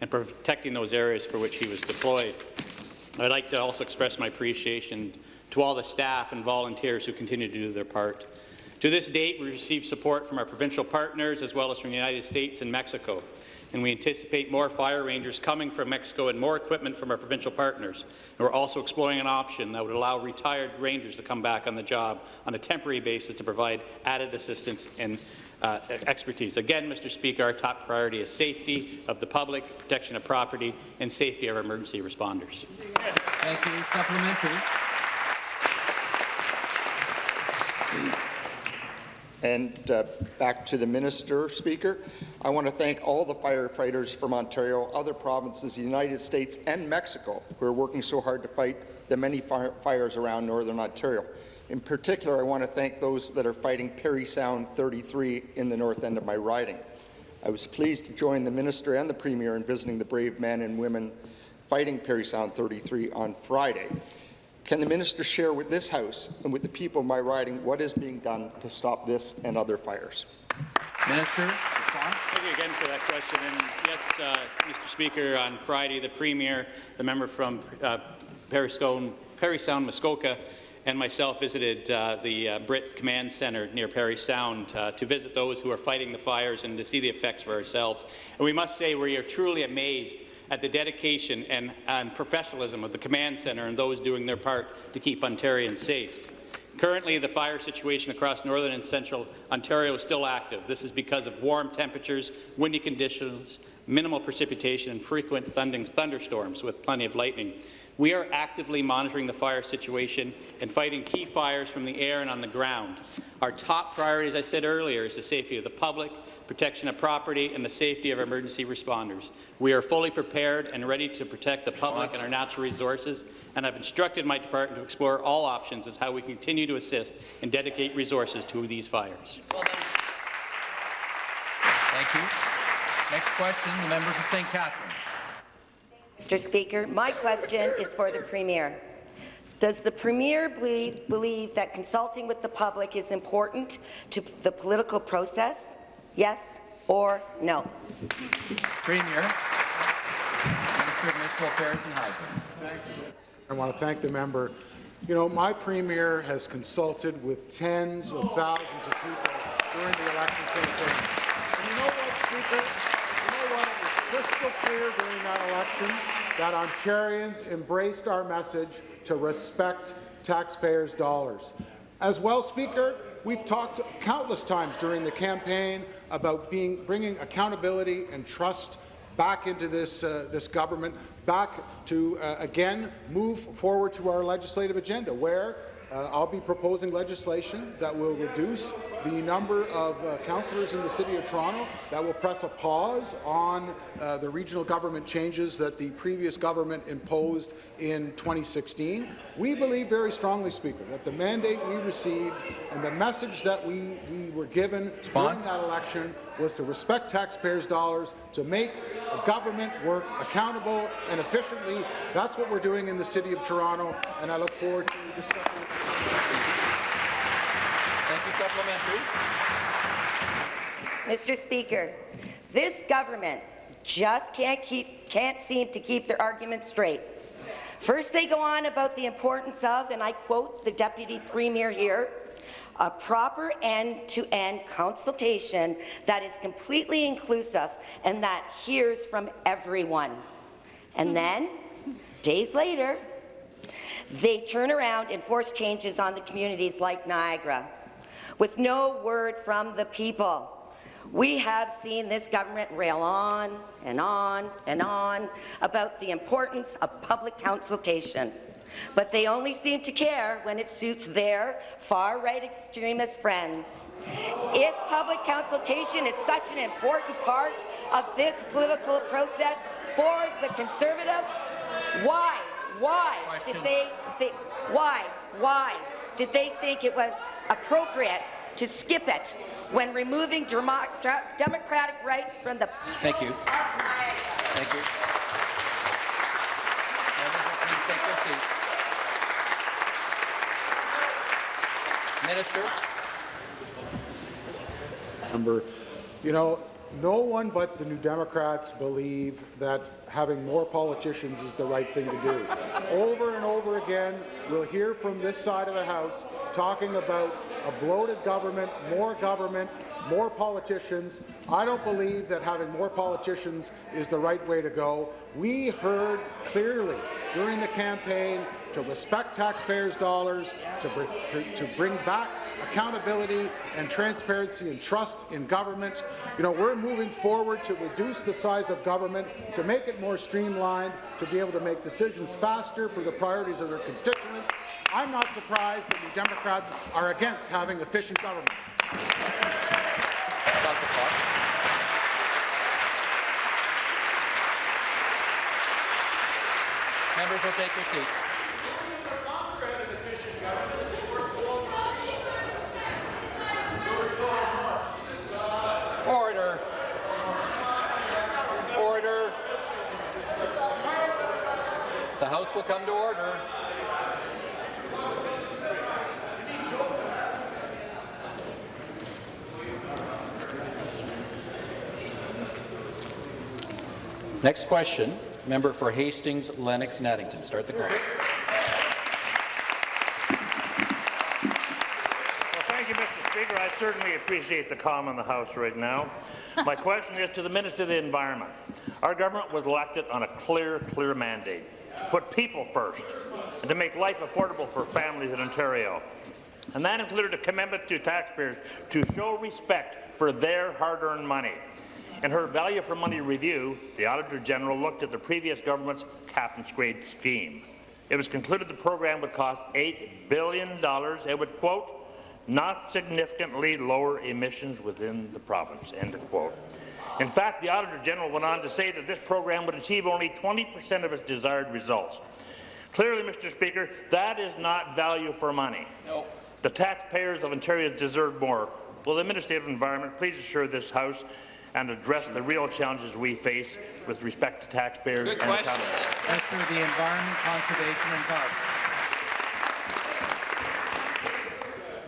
and protecting those areas for which he was deployed. I'd like to also express my appreciation to all the staff and volunteers who continue to do their part. To this date, we received support from our provincial partners as well as from the United States and Mexico, and we anticipate more fire rangers coming from Mexico and more equipment from our provincial partners. And we're also exploring an option that would allow retired rangers to come back on the job on a temporary basis to provide added assistance and uh, expertise. Again, Mr. Speaker, our top priority is safety of the public, protection of property, and safety of our emergency responders. Thank you. Supplementary. And uh, back to the Minister, Speaker. I want to thank all the firefighters from Ontario, other provinces, the United States and Mexico who are working so hard to fight the many fire fires around Northern Ontario. In particular, I want to thank those that are fighting Parry Sound 33 in the north end of my riding. I was pleased to join the Minister and the Premier in visiting the brave men and women fighting Parry Sound 33 on Friday. Can the minister share with this House and with the people of my riding what is being done to stop this and other fires? Minister. Thank you again for that question. And yes, uh, Mr. Speaker, on Friday, the Premier, the member from uh, Parry, Scone, Parry Sound, Muskoka, and myself visited uh, the uh, Brit Command Centre near Parry Sound uh, to visit those who are fighting the fires and to see the effects for ourselves. And we must say we are truly amazed at the dedication and, and professionalism of the Command Centre and those doing their part to keep Ontarians safe. Currently, the fire situation across northern and central Ontario is still active. This is because of warm temperatures, windy conditions, minimal precipitation, and frequent thunderstorms with plenty of lightning. We are actively monitoring the fire situation and fighting key fires from the air and on the ground. Our top priority, as I said earlier, is the safety of the public, protection of property, and the safety of emergency responders. We are fully prepared and ready to protect the public and our natural resources, and I've instructed my department to explore all options as how we continue to assist and dedicate resources to these fires. Thank you. Next question, the member for St. Catharines. Mr. Speaker, my question is for the Premier. Does the Premier believe, believe that consulting with the public is important to the political process? Yes or no? Premier, Minister of Municipal Affairs and Housing. Thanks. I want to thank the member. You know, my Premier has consulted with tens of thousands of people during the election campaign. And you know what, Speaker? You know what? It was crystal clear during that election that Ontarians embraced our message to respect taxpayers' dollars. As well, Speaker, we've talked countless times during the campaign about being, bringing accountability and trust back into this, uh, this government, back to, uh, again, move forward to our legislative agenda, where uh, I'll be proposing legislation that will reduce the number of uh, councillors in the City of Toronto, that will press a pause on uh, the regional government changes that the previous government imposed in 2016. We believe very strongly, Speaker, that the mandate we received and the message that we, we were given Response? during that election was to respect taxpayers' dollars, to make government work accountable and efficiently. That's what we're doing in the City of Toronto, and I look forward to discussing it. Supplementary. Mr. Speaker, this government just can't, keep, can't seem to keep their arguments straight. First, they go on about the importance of, and I quote the Deputy Premier here, a proper end-to-end -end consultation that is completely inclusive and that hears from everyone. And then, days later, they turn around and force changes on the communities like Niagara, with no word from the people. We have seen this government rail on and on and on about the importance of public consultation, but they only seem to care when it suits their far-right extremist friends. If public consultation is such an important part of this political process for the Conservatives, why, why did they think, why, why did they think it was appropriate to skip it when removing democratic rights from the Thank you. Thank you. Please take your seat. Minister. Member, you know, no one but the New Democrats believe that having more politicians is the right thing to do. over and over again, we'll hear from this side of the House talking about a bloated government, more government, more politicians. I don't believe that having more politicians is the right way to go. We heard clearly during the campaign to respect taxpayers' dollars, to, br to bring back accountability and transparency and trust in government. You know, we're moving forward to reduce the size of government, to make it more streamlined, to be able to make decisions faster for the priorities of their constituents. I'm not surprised that the Democrats are against having efficient government. Members will take their seats. Order. Order. The House will come to order. Next question, member for Hastings, Lennox and Addington. Start the clock. Well, thank you, Mr. Speaker, I certainly appreciate the calm in the House right now. My question is to the Minister of the Environment. Our government was elected on a clear, clear mandate to put people first and to make life affordable for families in Ontario. And that included a commitment to taxpayers to show respect for their hard-earned money. In her value for money review, the Auditor General looked at the previous government's cap-and-trade scheme. It was concluded the program would cost $8 billion. It would, quote, not significantly lower emissions within the province, end of quote. In fact, the Auditor General went on to say that this program would achieve only 20 percent of its desired results. Clearly, Mr. Speaker, that is not value for money. No. The taxpayers of Ontario deserve more. Will the Minister of Environment please assure this House and address the real challenges we face with respect to taxpayers Good and question. accountability? Minister of the Environment, Conservation and Parks.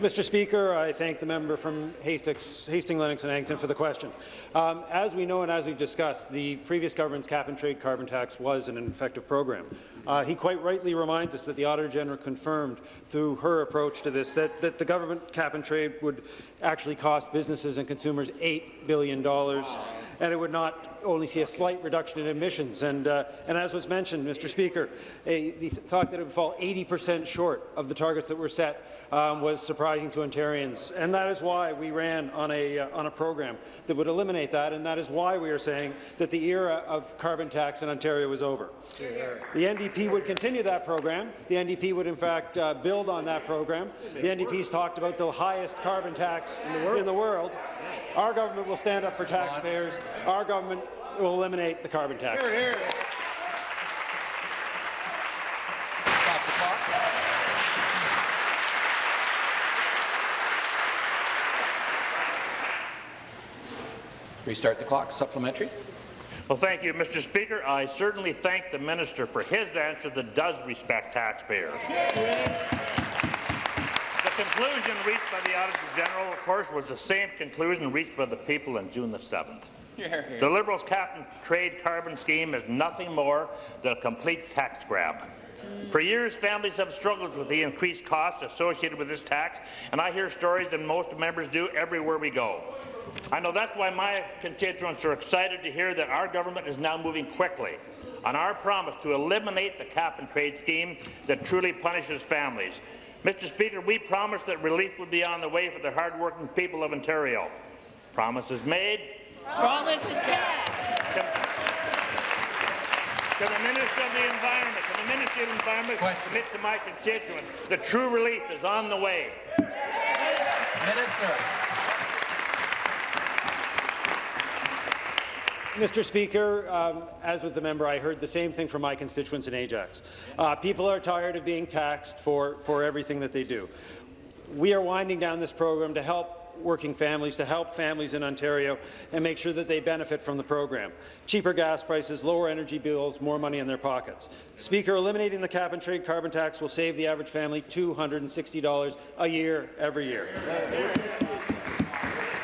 Mr. Speaker, I thank the member from Hastings, Hastings, Lennox and Addington for the question. Um, as we know and as we've discussed, the previous government's cap-and-trade carbon tax was an effective program. Uh, he quite rightly reminds us that the Auditor General confirmed through her approach to this that, that the government cap-and-trade would actually cost businesses and consumers $8 billion, and it would not only see a slight reduction in emissions. And, uh, and as was mentioned, Mr. Speaker, a, the thought that it would fall 80 percent short of the targets that were set um, was surprising to Ontarians. And that is why we ran on a, uh, on a program that would eliminate that, and that is why we are saying that the era of carbon tax in Ontario is over. The NDP would continue that program. The NDP would, in fact, uh, build on that program. The NDP's talked about the highest carbon tax in the world. In the world. Our government will stand up for taxpayers. Our government will eliminate the carbon tax. Stop the clock. Restart the clock. Supplementary. Well, thank you, Mr. Speaker. I certainly thank the minister for his answer that does respect taxpayers. The conclusion reached by the Auditor General, of course, was the same conclusion reached by the people on June the 7th. The Liberals' cap-and-trade carbon scheme is nothing more than a complete tax grab. For years, families have struggled with the increased costs associated with this tax, and I hear stories that most members do everywhere we go. I know that's why my constituents are excited to hear that our government is now moving quickly on our promise to eliminate the cap-and-trade scheme that truly punishes families. Mr. Speaker, we promised that relief would be on the way for the hard-working people of Ontario. Promises made. Promises kept. To the Minister of the Environment, to the Minister of the Environment, commit to my constituents. The true relief is on the way. Minister. Mr. Speaker, um, as with the member, I heard the same thing from my constituents in Ajax. Uh, people are tired of being taxed for, for everything that they do. We are winding down this program to help working families, to help families in Ontario and make sure that they benefit from the program. Cheaper gas prices, lower energy bills, more money in their pockets. Speaker, eliminating the cap-and-trade carbon tax will save the average family $260 a year every year.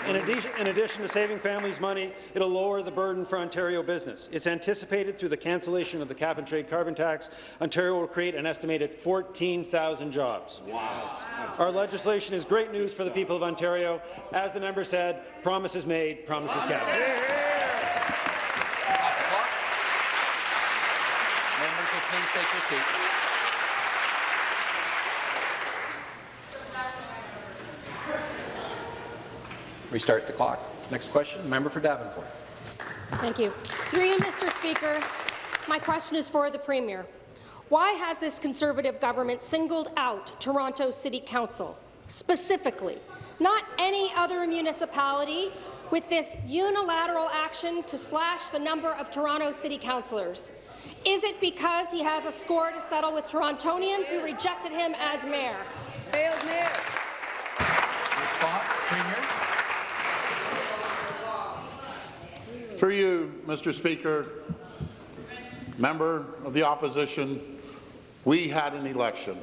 In addition, in addition, to saving families money, it'll lower the burden for Ontario business. It's anticipated through the cancellation of the cap-and-trade carbon tax, Ontario will create an estimated 14,000 jobs. Wow. Our legislation is great news for the people of Ontario. As the member said, promises made, promises kept. Members will please take your seats. Restart the clock. Next question, member for Davenport. Thank you. Through you, Mr. Speaker, my question is for the Premier. Why has this Conservative government singled out Toronto City Council, specifically, not any other municipality, with this unilateral action to slash the number of Toronto City councillors? Is it because he has a score to settle with Torontonians who rejected him as mayor? Failed mayor. Response, Premier. Through you, Mr. Speaker, member of the opposition, we had an election.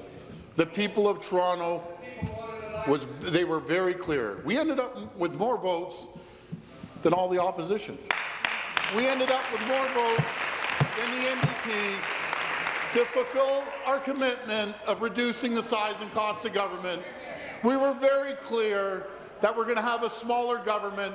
The people of Toronto was they were very clear. We ended up with more votes than all the opposition. We ended up with more votes than the NDP to fulfill our commitment of reducing the size and cost of government. We were very clear that we're going to have a smaller government.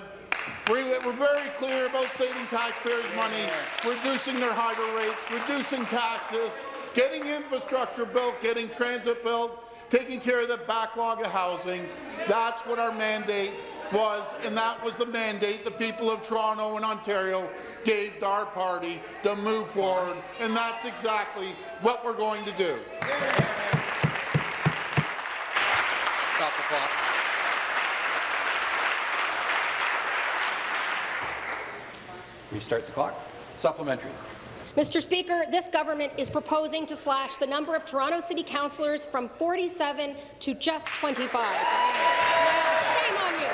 We- We're very clear about saving taxpayers' money, reducing their hydro rates, reducing taxes, getting infrastructure built, getting transit built, taking care of the backlog of housing. That's what our mandate was, and that was the mandate the people of Toronto and Ontario gave to our party to move forward, and that's exactly what we're going to do. Stop the clock. Restart the clock. Supplementary. Mr. Speaker, this government is proposing to slash the number of Toronto City Councillors from 47 to just 25. Now, shame on you.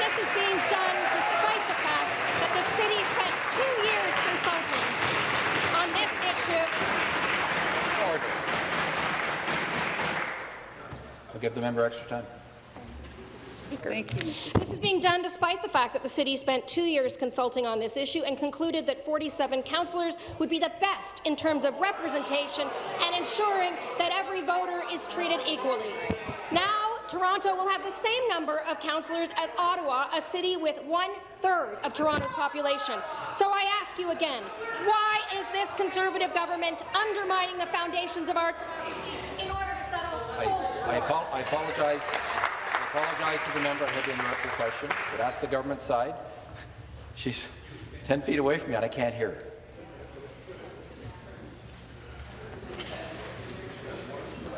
This is being done despite the fact that the city spent two years consulting on this issue. Order. I'll give the member extra time. Thank you. This is being done despite the fact that the city spent two years consulting on this issue and concluded that 47 councillors would be the best in terms of representation and ensuring that every voter is treated equally. Now, Toronto will have the same number of councillors as Ottawa, a city with one-third of Toronto's population. So I ask you again, why is this Conservative government undermining the foundations of our in order to settle I, I, I apologize. I apologize to the member. I had to interrupt your question. But ask the government side. She's 10 feet away from me and I can't hear her.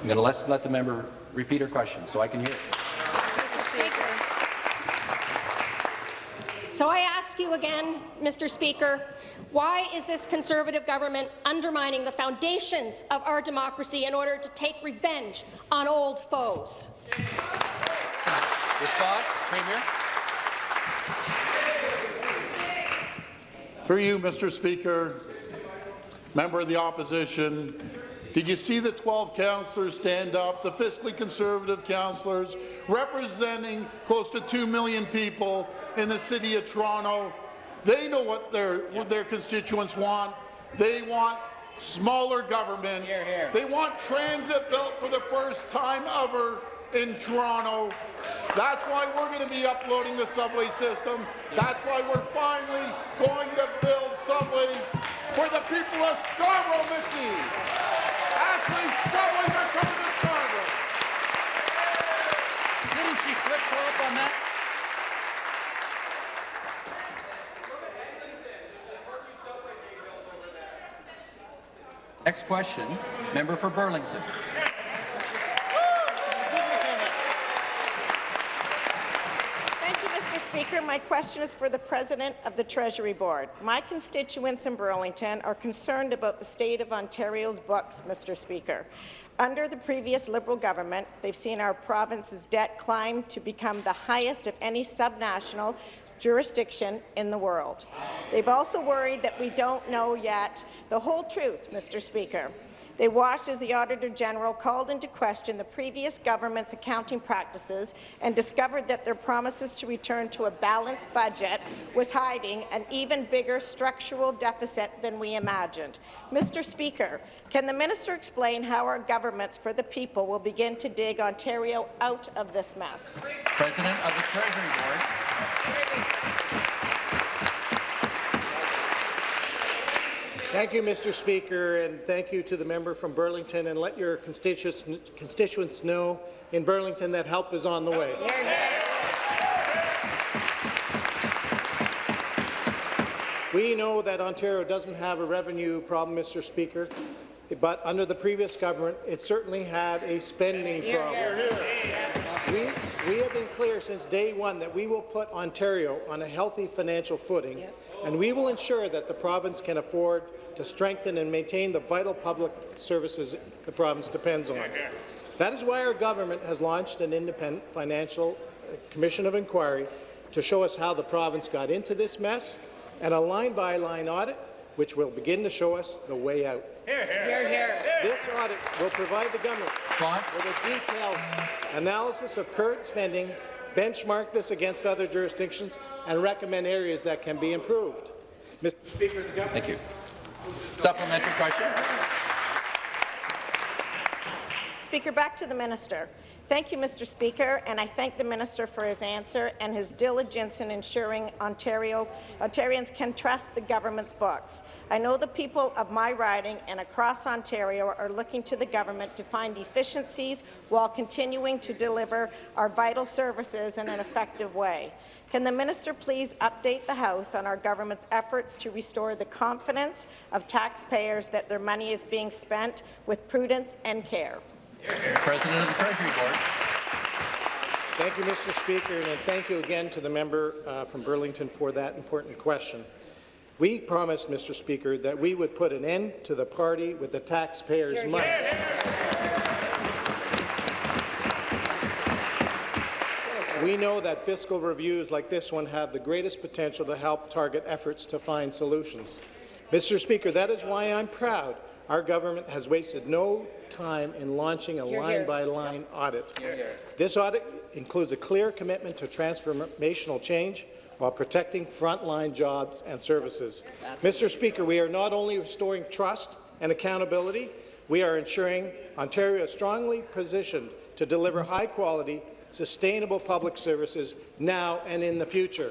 I'm going to let, let the member repeat her question so I can hear it. So I ask you again, Mr. Speaker, why is this Conservative government undermining the foundations of our democracy in order to take revenge on old foes? Response, Premier. Through you, Mr. Speaker, member of the opposition, did you see the 12 councillors stand up, the fiscally conservative councillors, representing close to 2 million people in the City of Toronto? They know what their, what their constituents want. They want smaller government. They want transit built for the first time ever in Toronto. That's why we're going to be uploading the subway system. That's why we're finally going to build subways for the people of Scarborough, Mitzi. Actually, subways are coming to Scarborough. Didn't she flip-flop on that? Next question, member for Burlington. Thank you, Mr. Speaker. My question is for the President of the Treasury Board. My constituents in Burlington are concerned about the state of Ontario's books, Mr. Speaker. Under the previous Liberal government, they've seen our province's debt climb to become the highest of any subnational jurisdiction in the world. They've also worried that we don't know yet the whole truth, Mr. Speaker. They watched as the Auditor General called into question the previous government's accounting practices and discovered that their promises to return to a balanced budget was hiding an even bigger structural deficit than we imagined. Mr. Speaker, can the minister explain how our governments for the people will begin to dig Ontario out of this mess? President of the Treasury Board. Thank you, Mr. Speaker, and thank you to the member from Burlington. And let your constituents, constituents know in Burlington that help is on the way. We know that Ontario doesn't have a revenue problem, Mr. Speaker, but under the previous government, it certainly had a spending problem. We, we have been clear since day one that we will put Ontario on a healthy financial footing, and we will ensure that the province can afford to strengthen and maintain the vital public services the province depends on. That is why our government has launched an independent financial uh, commission of inquiry to show us how the province got into this mess, and a line-by-line audit which will begin to show us the way out. Hear, hear. Hear, This audit will provide the government with a detailed analysis of current spending, benchmark this against other jurisdictions, and recommend areas that can be improved. Mr. Speaker, the government... Thank you. Supplementary question. Speaker, back to the minister. Thank you, Mr. Speaker, and I thank the minister for his answer and his diligence in ensuring Ontario, Ontarians can trust the government's books. I know the people of my riding and across Ontario are looking to the government to find efficiencies while continuing to deliver our vital services in an effective way. Can the minister please update the House on our government's efforts to restore the confidence of taxpayers that their money is being spent with prudence and care? President of the Treasury Board. Thank you, Mr. Speaker, and thank you again to the member uh, from Burlington for that important question. We promised, Mr. Speaker, that we would put an end to the party with the taxpayers' money. We know that fiscal reviews like this one have the greatest potential to help target efforts to find solutions. Mr. Speaker, that is why I'm proud our government has wasted no time in launching a line-by-line audit. This audit includes a clear commitment to transformational change while protecting frontline jobs and services. Mr. Speaker, we are not only restoring trust and accountability, we are ensuring Ontario is strongly positioned to deliver high-quality, sustainable public services now and in the future.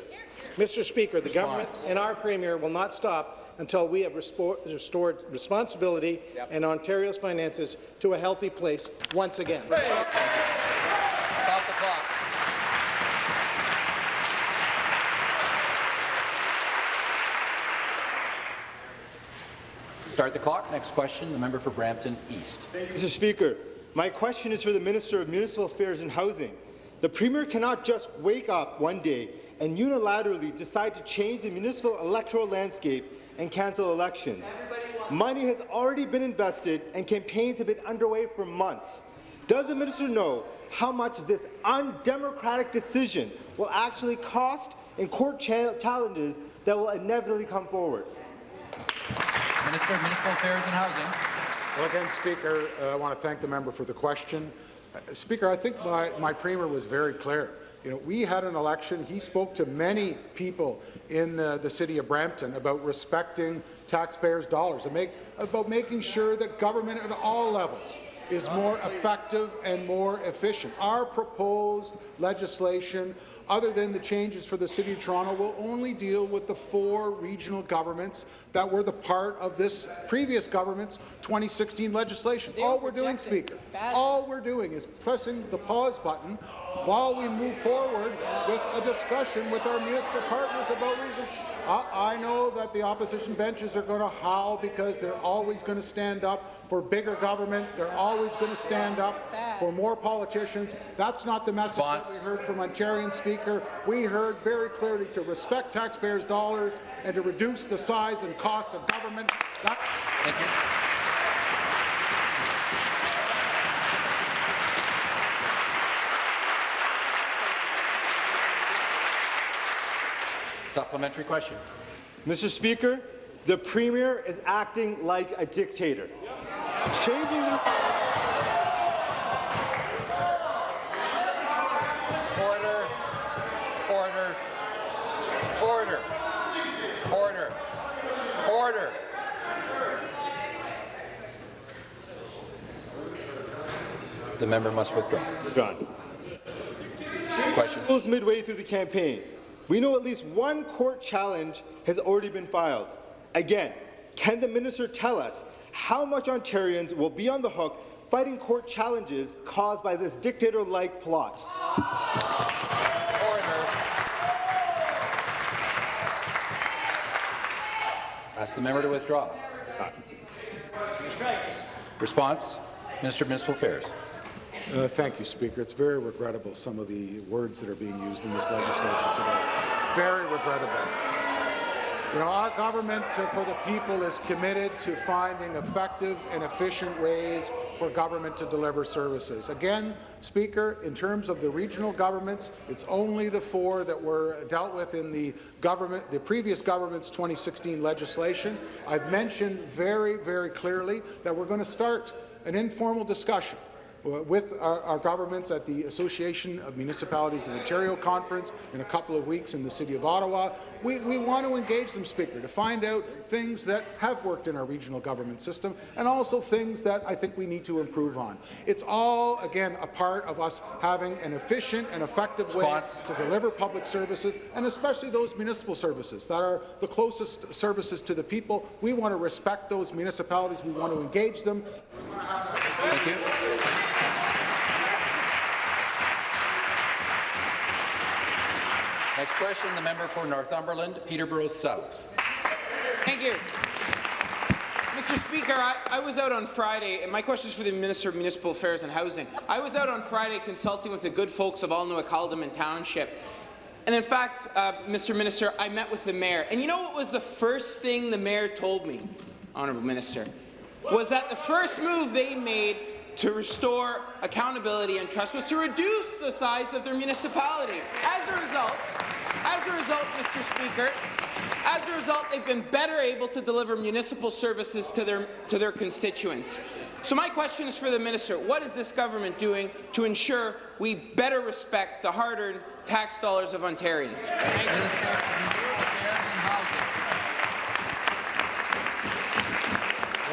Mr. Speaker, the government and our Premier will not stop until we have restored responsibility yep. and Ontario's finances to a healthy place once again. Stop the clock. Start the clock. Next question, the member for Brampton East. You, Mr. Speaker, my question is for the Minister of Municipal Affairs and Housing. The Premier cannot just wake up one day and unilaterally decide to change the municipal electoral landscape and cancel elections. Money has already been invested and campaigns have been underway for months. Does the minister know how much this undemocratic decision will actually cost in court challenges that will inevitably come forward? Minister of Municipal Affairs and Housing. Well, again, Speaker, uh, I want to thank the member for the question. Uh, Speaker, I think my, my Premier was very clear. You know, we had an election. He spoke to many people in the, the city of Brampton about respecting taxpayers' dollars and make, about making sure that government at all levels is more effective and more efficient. Our proposed legislation other than the changes for the City of Toronto, will only deal with the four regional governments that were the part of this previous government's 2016 legislation. all we're doing, Speaker, all we're doing is pressing the pause button while we move forward with a discussion with our municipal partners about regional I know that the opposition benches are going to howl because they're always going to stand up for bigger government. They're always going to stand up for more politicians. That's not the message that we heard from Ontarian Speaker. We heard very clearly to respect taxpayers' dollars and to reduce the size and cost of government. That Thank you. Supplementary question. Mr. Speaker, the Premier is acting like a dictator. Changing the Order. Order. Order. Order. Order. The member must withdraw. Withdrawn. Question. Goes midway through the campaign. We know at least one court challenge has already been filed. Again, can the minister tell us how much Ontarians will be on the hook fighting court challenges caused by this dictator-like plot? Order. Ask the member to withdraw. Response, Minister of Municipal Affairs. Uh, thank you, Speaker. It's very regrettable, some of the words that are being used in this legislation today. Very regrettable. You know, our government uh, for the people is committed to finding effective and efficient ways for government to deliver services. Again, Speaker, in terms of the regional governments, it's only the four that were dealt with in the government, the previous government's 2016 legislation. I've mentioned very, very clearly that we're going to start an informal discussion Uh, with our, our governments at the Association of Municipalities of Ontario conference in a couple of weeks in the City of Ottawa. We, we want to engage them, Speaker, to find out things that have worked in our regional government system and also things that I think we need to improve on. It's all, again, a part of us having an efficient and effective Response. way to deliver public services, and especially those municipal services that are the closest services to the people. We want to respect those municipalities. We want to engage them. Thank you. Next question, the member for Northumberland, Peterborough South. Thank you. Mr. Speaker, I, I, was out on Friday, and my question is for the Minister of Municipal Affairs and Housing. I was out on Friday consulting with the good folks of Alnwick-Haldimand Township. And in fact, uh, Mr. Minister, I met with the mayor. And you know what was the first thing the mayor told me, Honourable Minister? Was that the first move they made to restore accountability and trust was to reduce the size of their municipality. As a result, as a result, Mr. Speaker, as a result, they've been better able to deliver municipal services to their, to their constituents. So my question is for the minister. What is this government doing to ensure we better respect the hard-earned tax dollars of Ontarians? Thank you.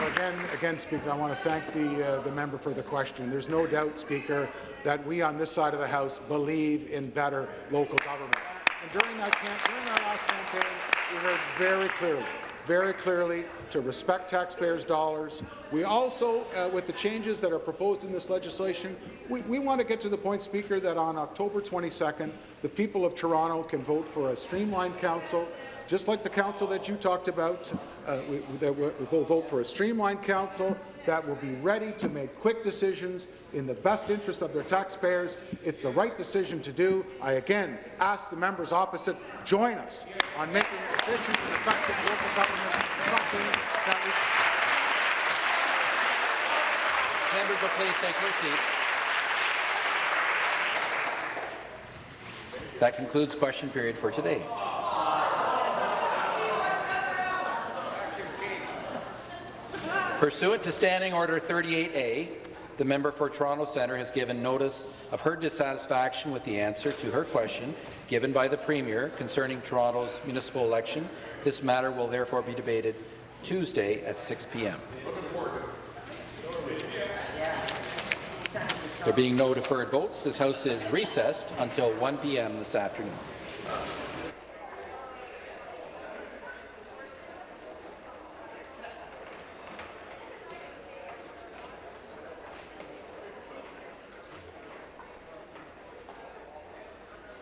Well, again, again, Speaker, I want to thank the, uh, the member for the question. There's no doubt, Speaker, that we on this side of the House believe in better local government. And during, that camp, during our last campaign, we heard very clearly very clearly to respect taxpayers' dollars. We also, uh, with the changes that are proposed in this legislation, we, we want to get to the point, Speaker, that on October 22nd, the people of Toronto can vote for a streamlined council, just like the council that you talked about. Uh, we, that we, will vote for a streamlined council that will be ready to make quick decisions in the best interest of their taxpayers. It's the right decision to do. I again ask the members opposite, join us on making efficient and effective local government something that we Members will please take their seats. That concludes question period for today. Pursuant to Standing Order 38A, the member for Toronto Centre has given notice of her dissatisfaction with the answer to her question given by the Premier concerning Toronto's municipal election. This matter will therefore be debated Tuesday at 6 p.m. There being no deferred votes, this House is recessed until 1 p.m. this afternoon.